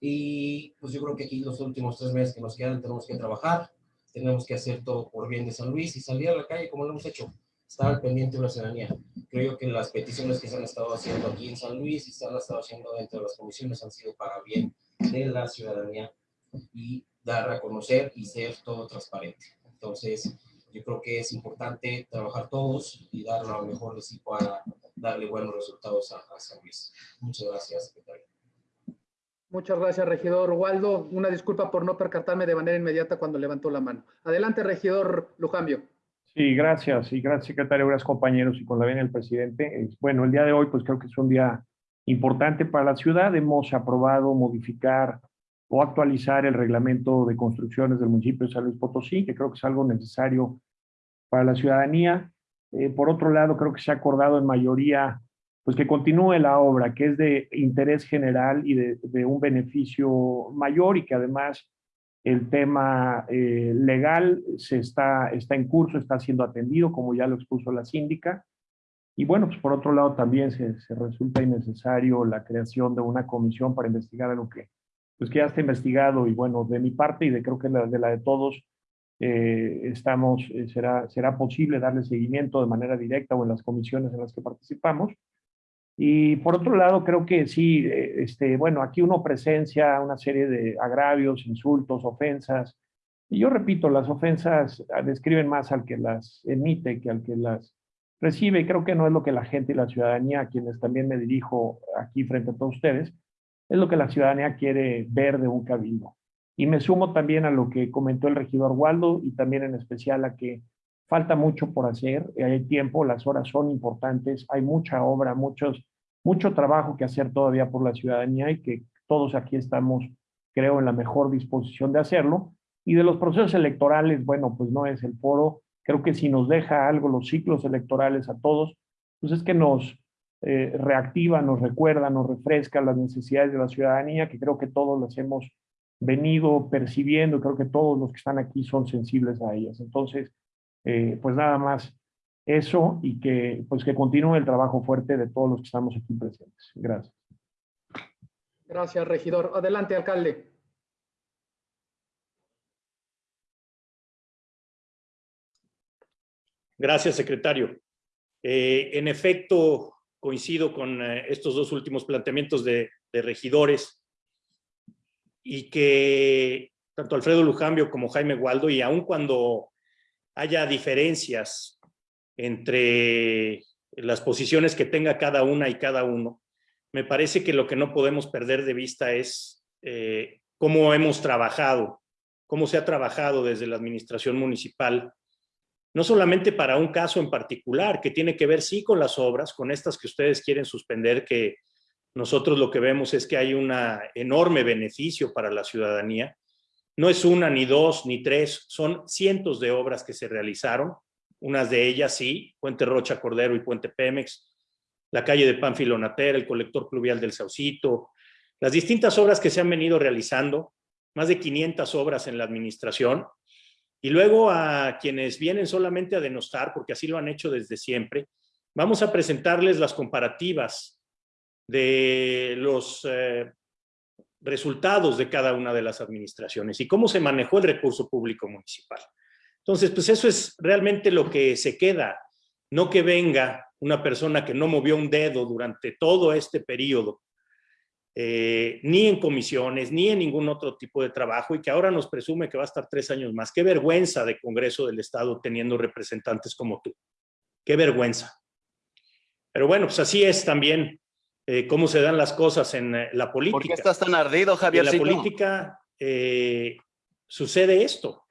Y pues yo creo que aquí los últimos tres meses que nos quedan tenemos que trabajar, tenemos que hacer todo por bien de San Luis y salir a la calle como lo hemos hecho, estar al pendiente de la ciudadanía. Creo que las peticiones que se han estado haciendo aquí en San Luis y se han estado haciendo dentro de las comisiones han sido para bien de la ciudadanía y dar a conocer y ser todo transparente. Entonces, yo creo que es importante trabajar todos y dar lo mejor de sí para darle buenos resultados a, a San Luis. Muchas gracias, secretario. Muchas gracias, regidor Waldo. Una disculpa por no percatarme de manera inmediata cuando levantó la mano. Adelante, regidor Lujambio. Sí, gracias. Y gracias, secretario, gracias, compañeros, y con la venia del presidente. Bueno, el día de hoy, pues creo que es un día importante para la ciudad. Hemos aprobado modificar o actualizar el reglamento de construcciones del municipio de San Luis Potosí, que creo que es algo necesario para la ciudadanía. Eh, por otro lado, creo que se ha acordado en mayoría pues que continúe la obra, que es de interés general y de, de un beneficio mayor y que además el tema eh, legal se está, está en curso, está siendo atendido, como ya lo expuso la síndica. Y bueno, pues por otro lado también se, resulta innecesario la creación de una comisión para investigar algo que, pues que ya está investigado y bueno, de mi parte y de creo que de la de todos, eh, estamos, eh, será, será posible darle seguimiento de manera directa o en las comisiones en las que participamos. Y por otro lado, creo que sí, eh, este, bueno, aquí uno presencia una serie de agravios, insultos, ofensas. Y yo repito, las ofensas describen más al que las emite que al que las recibe. Y creo que no es lo que la gente y la ciudadanía, a quienes también me dirijo aquí frente a todos ustedes, es lo que la ciudadanía quiere ver de un cabildo. Y me sumo también a lo que comentó el regidor Waldo y también en especial a que falta mucho por hacer, hay tiempo, las horas son importantes, hay mucha obra, muchos, mucho trabajo que hacer todavía por la ciudadanía y que todos aquí estamos, creo, en la mejor disposición de hacerlo. Y de los procesos electorales, bueno, pues no es el foro, creo que si nos deja algo los ciclos electorales a todos, pues es que nos eh, reactiva, nos recuerda, nos refresca las necesidades de la ciudadanía, que creo que todos las hemos venido percibiendo, creo que todos los que están aquí son sensibles a ellas. Entonces, eh, pues nada más eso y que, pues que continúe el trabajo fuerte de todos los que estamos aquí presentes. Gracias. Gracias, regidor. Adelante, alcalde. Gracias, secretario. Eh, en efecto, coincido con eh, estos dos últimos planteamientos de, regidores y que tanto Alfredo Lujambio como Jaime Waldo, y aun cuando haya diferencias entre las posiciones que tenga cada una y cada uno, me parece que lo que no podemos perder de vista es eh, cómo hemos trabajado, cómo se ha trabajado desde la administración municipal, no solamente para un caso en particular, que tiene que ver sí con las obras, con estas que ustedes quieren suspender, que nosotros lo que vemos es que hay un enorme beneficio para la ciudadanía. No es una, ni dos, ni tres, son cientos de obras que se realizaron. Unas de ellas, sí, Puente Rocha Cordero y Puente Pemex, la calle de Pánfilo Natera, el colector pluvial del Saucito, las distintas obras que se han venido realizando, más de 500 obras en la administración, y luego a quienes vienen solamente a denostar, porque así lo han hecho desde siempre, vamos a presentarles las comparativas de los eh, resultados de cada una de las administraciones y cómo se manejó el recurso público municipal. Entonces, pues eso es realmente lo que se queda, no que venga una persona que no movió un dedo durante todo este periodo eh, ni en comisiones, ni en ningún otro tipo de trabajo y que ahora nos presume que va a estar tres años más. Qué vergüenza de Congreso del Estado teniendo representantes como tú. Qué vergüenza. Pero bueno, pues así es también eh, cómo se dan las cosas en eh, la política. ¿Por qué estás tan ardido, Javier? En la política sucede esto.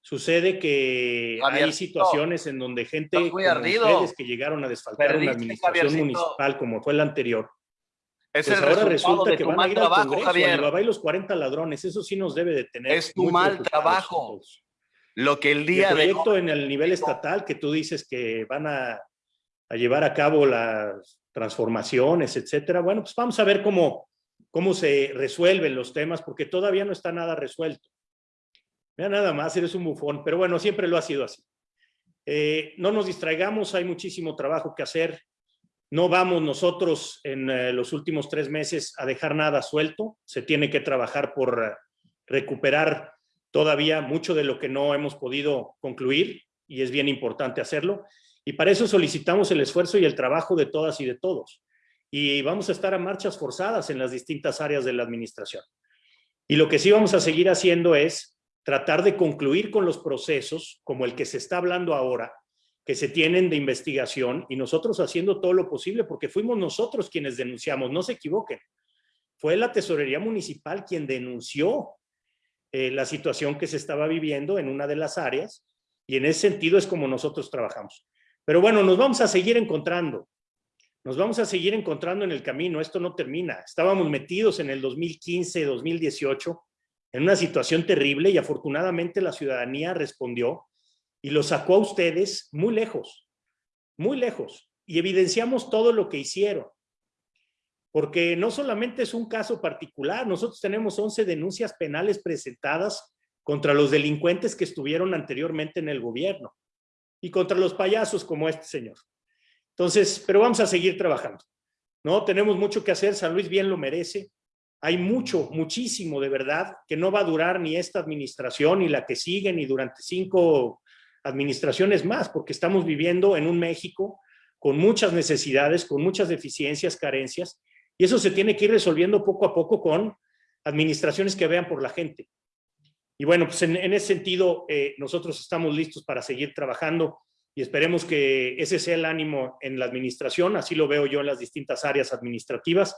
Sucede que hay situaciones en donde gente como ustedes que llegaron a desfalcar una administración municipal como fue la anterior, es pues el ahora resulta de que van a ir trabajo, Congreso, Javier. y los 40 ladrones, eso sí nos debe de tener. Es tu mal trabajo. Lo que el día el proyecto en el nivel estatal que tú dices que van a, a, llevar a cabo las transformaciones, etcétera. Bueno, pues vamos a ver cómo, cómo se resuelven los temas, porque todavía no está nada resuelto. Mira, nada más, eres un bufón, pero bueno, siempre lo ha sido así. Eh, no nos distraigamos, hay muchísimo trabajo que hacer. No vamos nosotros en eh, los últimos tres meses a dejar nada suelto. Se tiene que trabajar por eh, recuperar todavía mucho de lo que no hemos podido concluir y es bien importante hacerlo. Y para eso solicitamos el esfuerzo y el trabajo de todas y de todos. Y vamos a estar a marchas forzadas en las distintas áreas de la administración. Y lo que sí vamos a seguir haciendo es tratar de concluir con los procesos, como el que se está hablando ahora, que se tienen de investigación y nosotros haciendo todo lo posible porque fuimos nosotros quienes denunciamos, no se equivoquen. Fue la tesorería municipal quien denunció eh, la situación que se estaba viviendo en una de las áreas y en ese sentido es como nosotros trabajamos. Pero bueno, nos vamos a seguir encontrando. Nos vamos a seguir encontrando en el camino. Esto no termina. Estábamos metidos en el 2015, 2018 en una situación terrible y afortunadamente la ciudadanía respondió y lo sacó a ustedes muy lejos, muy lejos. Y evidenciamos todo lo que hicieron. Porque no solamente es un caso particular, nosotros tenemos 11 denuncias penales presentadas contra los delincuentes que estuvieron anteriormente en el gobierno y contra los payasos como este señor. Entonces, pero vamos a seguir trabajando. ¿no? Tenemos mucho que hacer, San Luis bien lo merece. Hay mucho, muchísimo de verdad que no va a durar ni esta administración ni la que sigue ni durante cinco administraciones más, porque estamos viviendo en un México con muchas necesidades, con muchas deficiencias, carencias, y eso se tiene que ir resolviendo poco a poco con administraciones que vean por la gente. Y bueno, pues en, ese sentido, eh, nosotros estamos listos para seguir trabajando y esperemos que ese sea el ánimo en la administración, así lo veo yo en las distintas áreas administrativas.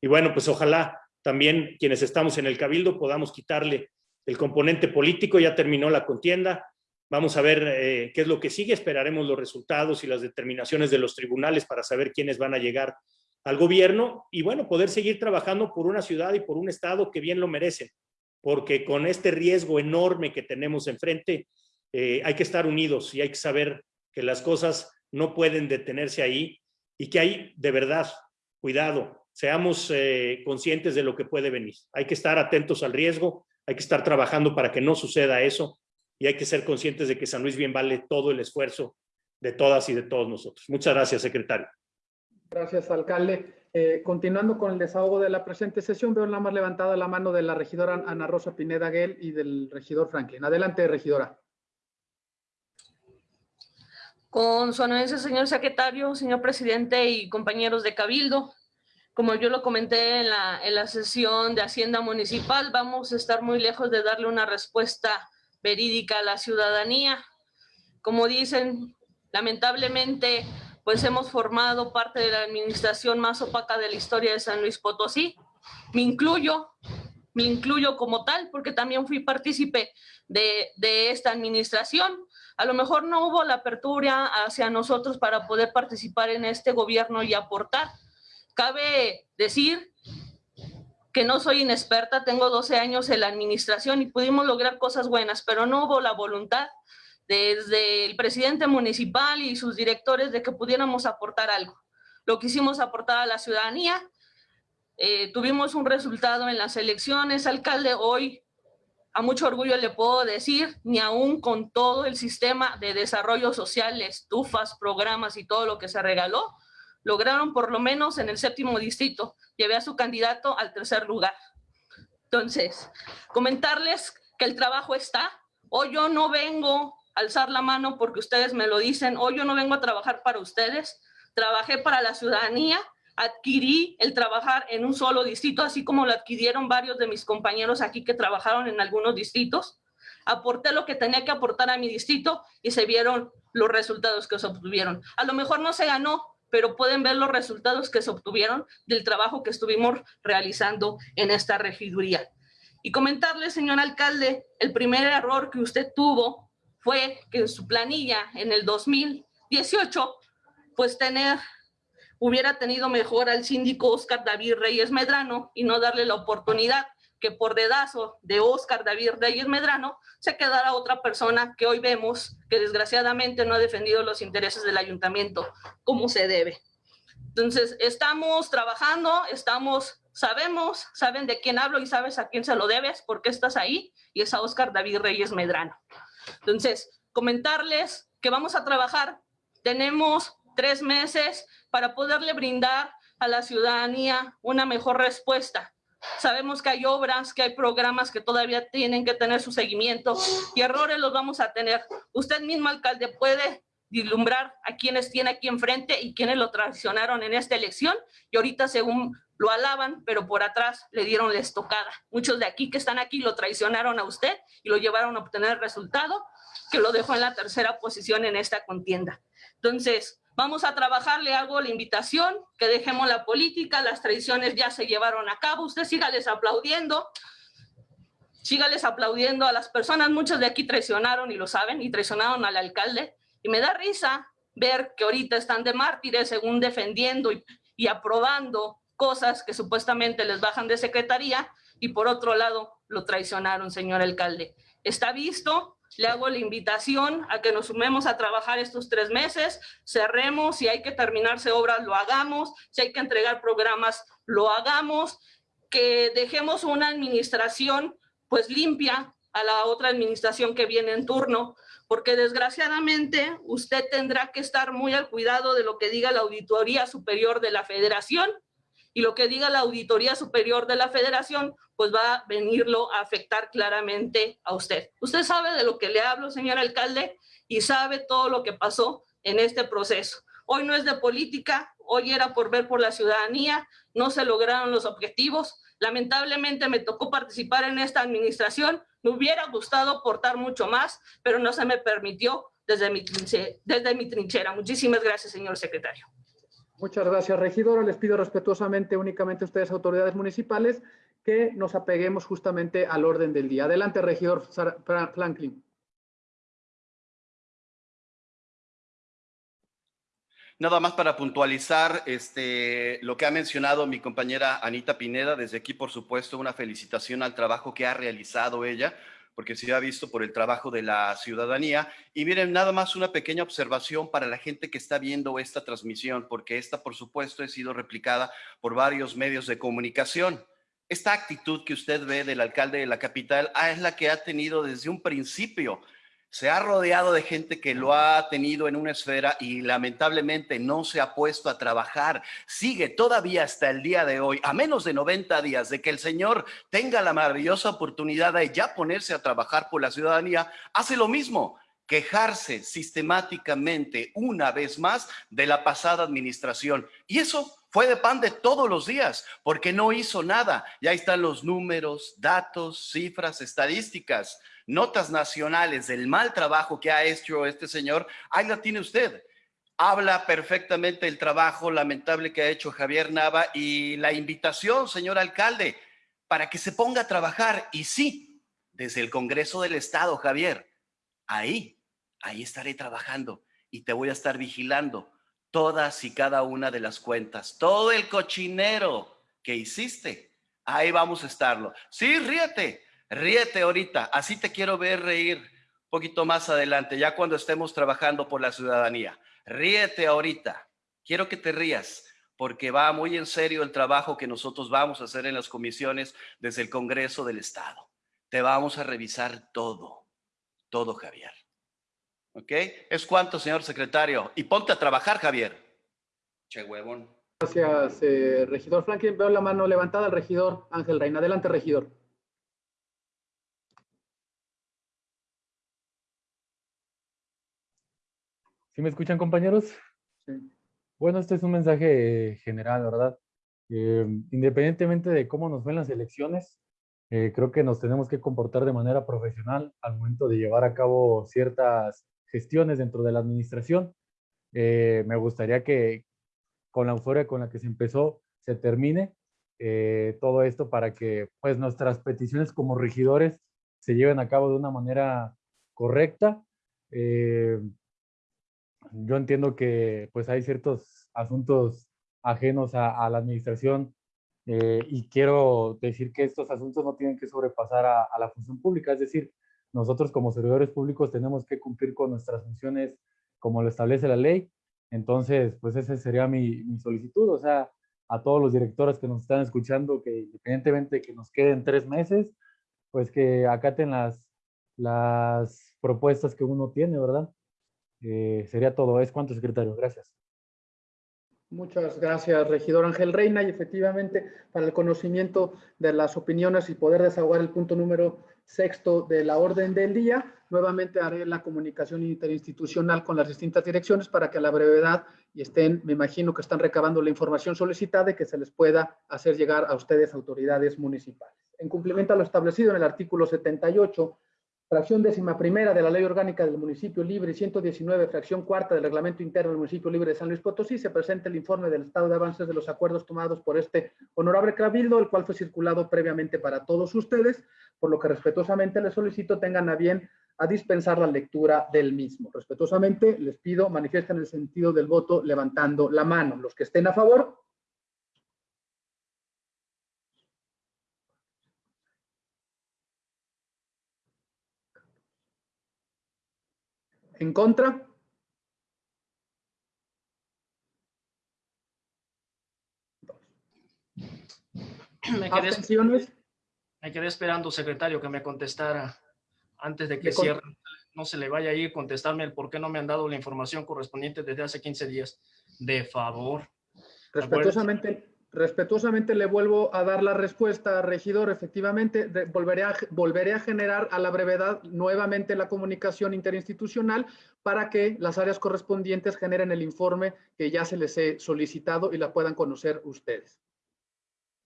Y bueno, pues ojalá también quienes estamos en el Cabildo podamos quitarle el componente político, ya terminó la contienda, Vamos a ver eh, qué es lo que sigue, esperaremos los resultados y las determinaciones de los tribunales para saber quiénes van a llegar al gobierno y bueno, poder seguir trabajando por una ciudad y por un estado que bien lo merecen, porque con este riesgo enorme que tenemos enfrente, eh, hay que estar unidos y hay que saber que las cosas no pueden detenerse ahí y que hay de verdad, cuidado, seamos eh, conscientes de lo que puede venir. Hay que estar atentos al riesgo, hay que estar trabajando para que no suceda eso y hay que ser conscientes de que San Luis bien vale todo el esfuerzo de todas y de todos nosotros. Muchas gracias, secretario. Gracias, alcalde. Eh, continuando con el desahogo de la presente sesión, veo la más levantada la mano de la regidora Ana Rosa Pineda Guel y del regidor Franklin. Adelante, regidora. Con su anuencia, señor secretario, señor presidente y compañeros de Cabildo, como yo lo comenté en la, en la sesión de Hacienda Municipal, vamos a estar muy lejos de darle una respuesta verídica a la ciudadanía. Como dicen, lamentablemente, pues hemos formado parte de la administración más opaca de la historia de San Luis Potosí. Me incluyo, me incluyo como tal, porque también fui partícipe de, de esta administración. A lo mejor no hubo la apertura hacia nosotros para poder participar en este gobierno y aportar. Cabe decir que no soy inexperta, tengo 12 años en la administración y pudimos lograr cosas buenas, pero no hubo la voluntad desde el presidente municipal y sus directores de que pudiéramos aportar algo. Lo quisimos aportar a la ciudadanía, eh, tuvimos un resultado en las elecciones, alcalde, hoy a mucho orgullo le puedo decir, ni aún con todo el sistema de desarrollo social, estufas, programas y todo lo que se regaló, lograron por lo menos en el séptimo distrito, llevé a su candidato al tercer lugar. Entonces, comentarles que el trabajo está. Hoy yo no vengo a alzar la mano porque ustedes me lo dicen, hoy yo no vengo a trabajar para ustedes, trabajé para la ciudadanía, adquirí el trabajar en un solo distrito, así como lo adquirieron varios de mis compañeros aquí que trabajaron en algunos distritos. Aporté lo que tenía que aportar a mi distrito y se vieron los resultados que se obtuvieron. A lo mejor no se ganó, pero pueden ver los resultados que se obtuvieron del trabajo que estuvimos realizando en esta regiduría. Y comentarle, señor alcalde, el primer error que usted tuvo fue que en su planilla en el 2018, pues tener, hubiera tenido mejor al síndico Oscar David Reyes Medrano y no darle la oportunidad que por dedazo de Oscar David Reyes Medrano se quedara otra persona que hoy vemos que desgraciadamente no ha defendido los intereses del ayuntamiento como se debe. Entonces, estamos trabajando, estamos, sabemos, saben de quién hablo y sabes a quién se lo debes, porque estás ahí, y es a Oscar David Reyes Medrano. Entonces, comentarles que vamos a trabajar, tenemos tres meses para poderle brindar a la ciudadanía una mejor respuesta. Sabemos que hay obras, que hay programas que todavía tienen que tener su seguimiento y errores los vamos a tener. Usted mismo, alcalde, puede vislumbrar a quienes tiene aquí enfrente y quienes lo traicionaron en esta elección y ahorita según lo alaban, pero por atrás le dieron la estocada. Muchos de aquí que están aquí lo traicionaron a usted y lo llevaron a obtener resultado que lo dejó en la tercera posición en esta contienda. Entonces, vamos a trabajar, le hago la invitación, que dejemos la política, las traiciones ya se llevaron a cabo, usted sígales aplaudiendo, sígales aplaudiendo a las personas, muchos de aquí traicionaron y lo saben, y traicionaron al alcalde, y me da risa ver que ahorita están de mártires según defendiendo y, y aprobando cosas que supuestamente les bajan de secretaría y por otro lado lo traicionaron, señor alcalde. Está visto, le hago la invitación a que nos sumemos a trabajar estos tres meses, cerremos, si hay que terminarse obras, lo hagamos, si hay que entregar programas, lo hagamos, que dejemos una administración pues limpia a la otra administración que viene en turno, porque desgraciadamente usted tendrá que estar muy al cuidado de lo que diga la Auditoría Superior de la Federación y lo que diga la Auditoría Superior de la Federación, pues va a venirlo a afectar claramente a usted. Usted sabe de lo que le hablo, señor alcalde, y sabe todo lo que pasó en este proceso. Hoy no es de política, hoy era por ver por la ciudadanía, no se lograron los objetivos. Lamentablemente me tocó participar en esta administración, me hubiera gustado aportar mucho más, pero no se me permitió desde mi, desde mi trinchera. Muchísimas gracias, señor secretario. Muchas gracias, regidora. Les pido respetuosamente únicamente a ustedes, autoridades municipales, que nos apeguemos justamente al orden del día. Adelante, regidor Franklin. Nada más para puntualizar este, lo que ha mencionado mi compañera Anita Pineda. Desde aquí, por supuesto, una felicitación al trabajo que ha realizado ella porque se ha visto por el trabajo de la ciudadanía. Y miren, nada más una pequeña observación para la gente que está viendo esta transmisión, porque esta, por supuesto, ha sido replicada por varios medios de comunicación. Esta actitud que usted ve del alcalde de la capital ah, es la que ha tenido desde un principio se ha rodeado de gente que lo ha tenido en una esfera y lamentablemente no se ha puesto a trabajar. Sigue todavía hasta el día de hoy, a menos de 90 días de que el Señor tenga la maravillosa oportunidad de ya ponerse a trabajar por la ciudadanía, hace lo mismo quejarse sistemáticamente una vez más de la pasada administración. Y eso fue de pan de todos los días, porque no hizo nada. Ya están los números, datos, cifras, estadísticas notas nacionales del mal trabajo que ha hecho este señor, ahí la tiene usted. Habla perfectamente del trabajo lamentable que ha hecho Javier Nava y la invitación, señor alcalde, para que se ponga a trabajar. Y sí, desde el Congreso del Estado, Javier, ahí, ahí estaré trabajando y te voy a estar vigilando todas y cada una de las cuentas, todo el cochinero que hiciste. Ahí vamos a estarlo. Sí, ríete, Ríete ahorita, así te quiero ver reír un poquito más adelante, ya cuando estemos trabajando por la ciudadanía. Ríete ahorita, quiero que te rías, porque va muy en serio el trabajo que nosotros vamos a hacer en las comisiones desde el Congreso del Estado. Te vamos a revisar todo, todo, Javier. ¿Ok? Es cuanto, señor secretario. Y ponte a trabajar, Javier. Che huevón. Gracias, eh, regidor Franklin. Veo la mano levantada al regidor Ángel Reina. Adelante, regidor. ¿Sí me escuchan, compañeros? Sí. Bueno, este es un mensaje general, ¿verdad? Eh, independientemente de cómo nos ven las elecciones, eh, creo que nos tenemos que comportar de manera profesional al momento de llevar a cabo ciertas gestiones dentro de la administración. Eh, me gustaría que con la euforia con la que se empezó se termine todo esto para que pues nuestras peticiones como regidores se lleven a cabo de una manera correcta. yo entiendo que pues hay ciertos asuntos ajenos a, la administración eh, y quiero decir que estos asuntos no tienen que sobrepasar a, la función pública, es decir, nosotros como servidores públicos tenemos que cumplir con nuestras funciones como lo establece la ley, entonces pues esa sería mi, mi solicitud, o sea, a todos los directores que nos están escuchando, que independientemente de que nos queden tres meses, pues que acaten las, las propuestas que uno tiene, ¿verdad? Eh, sería todo. Es cuanto, secretario. Gracias. Muchas gracias, regidor Ángel Reina. Y efectivamente, para el conocimiento de las opiniones y poder desahogar el punto número sexto de la orden del día, nuevamente haré la comunicación interinstitucional con las distintas direcciones para que a la brevedad y estén, me imagino que están recabando la información solicitada y que se les pueda hacer llegar a ustedes, autoridades municipales. En cumplimiento a lo establecido en el artículo 78 fracción décima primera de la Ley Orgánica del Municipio Libre y 119, fracción cuarta del Reglamento Interno del Municipio Libre de San Luis Potosí, se presenta el informe del estado de avances de los acuerdos tomados por este honorable cabildo, el cual fue circulado previamente para todos ustedes, por lo que respetuosamente les solicito tengan a bien a dispensar la lectura del mismo. Respetuosamente les pido manifiesten el sentido del voto levantando la mano. Los que estén a favor, ¿En contra? Me quedé, me quedé esperando, secretario, que me contestara antes de que cierre. No se le vaya a ir contestarme el por qué no me han dado la información correspondiente desde hace 15 días. De favor. Respetuosamente, respetuosamente le vuelvo a dar la respuesta, regidor. Efectivamente, volveré, a, volveré a generar a la brevedad nuevamente la comunicación interinstitucional para que las áreas correspondientes generen el informe que ya se les he solicitado y la puedan conocer ustedes.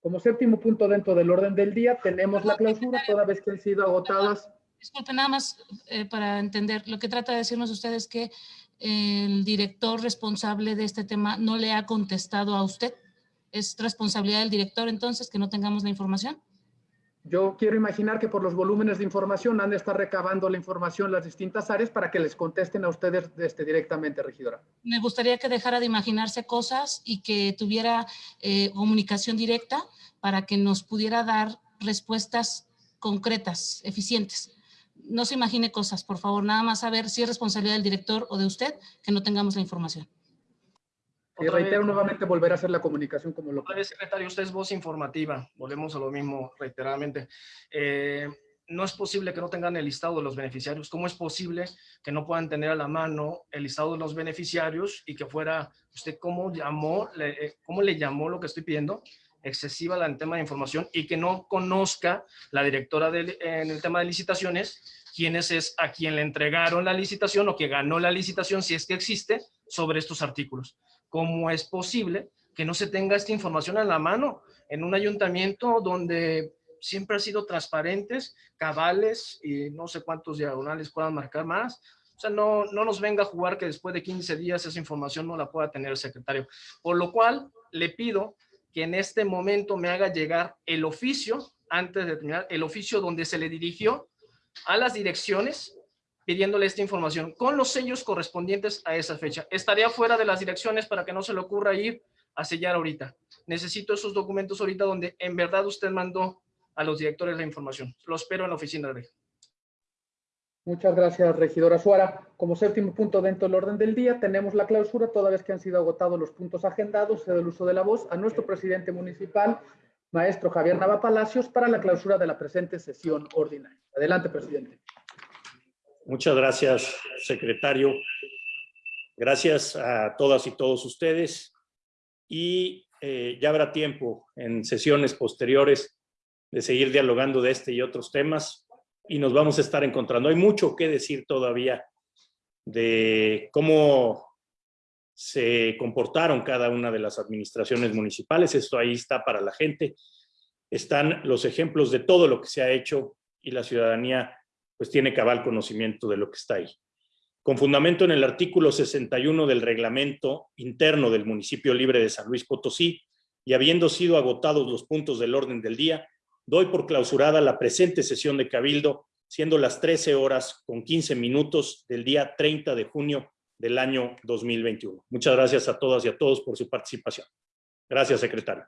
Como séptimo punto dentro del orden del día, tenemos la clausura toda vez que han sido agotadas. Disculpe, nada más eh, para entender, lo que trata de decirnos usted es que el director responsable de este tema no le ha contestado a usted es responsabilidad del director entonces que no tengamos la información? Yo quiero imaginar que por los volúmenes de información han de estar recabando la información las distintas áreas para que les contesten a ustedes este, directamente, regidora. Me gustaría que dejara de imaginarse cosas y que tuviera eh, comunicación directa para que nos pudiera dar respuestas concretas, eficientes. No se imagine cosas, por favor, nada más saber si es responsabilidad del director o de usted que no tengamos la información. Y reitero nuevamente volver a hacer la comunicación como lo... Otra secretario, usted es voz informativa, volvemos a lo mismo reiteradamente. Eh, no es posible que no tengan el listado de los beneficiarios. ¿Cómo es posible que no puedan tener a la mano el listado de los beneficiarios y que fuera, usted cómo llamó, le, eh, cómo le llamó lo que estoy pidiendo? excesiva en el tema de información y que no conozca la directora en el tema de licitaciones quiénes es a quien le entregaron la licitación o que ganó la licitación, si es que existe, sobre estos artículos. ¿Cómo es posible que no se tenga esta información a la mano en un ayuntamiento donde siempre ha sido transparentes, cabales y no sé cuántos diagonales puedan marcar más? O sea, no, no nos venga a jugar que después de 15 días esa información no la pueda tener el secretario. Por lo cual, le pido que en este momento me haga llegar el oficio, antes de terminar, el oficio donde se le dirigió a las direcciones pidiéndole esta información con los sellos correspondientes a esa fecha. Estaría fuera de las direcciones para que no se le ocurra ir a sellar ahorita. Necesito esos documentos ahorita donde en verdad usted mandó a los directores la información. Lo espero en la oficina de Muchas gracias, regidora Suara. Como séptimo punto dentro del orden del día, tenemos la clausura, toda vez que han sido agotados los puntos agendados, cedo el uso de la voz a nuestro presidente municipal, maestro Javier Nava Palacios, para la clausura de la presente sesión ordinaria. Adelante, presidente. Muchas gracias, secretario. Gracias a todas y todos ustedes. Y eh, ya habrá tiempo en sesiones posteriores de seguir dialogando de este y otros temas y nos vamos a estar encontrando. Hay mucho que decir todavía de cómo se comportaron cada una de las administraciones municipales. Esto ahí está para la gente. Están los ejemplos de todo lo que se ha hecho y la ciudadanía pues tiene cabal conocimiento de lo que está ahí. Con fundamento en el artículo 61 del reglamento interno del municipio libre de San Luis Potosí y habiendo sido agotados los puntos del orden del día, doy por clausurada la presente sesión de Cabildo, siendo las 13 horas con 15 minutos del día 30 de junio del año 2021. Muchas gracias a todas y a todos por su participación. Gracias, secretario.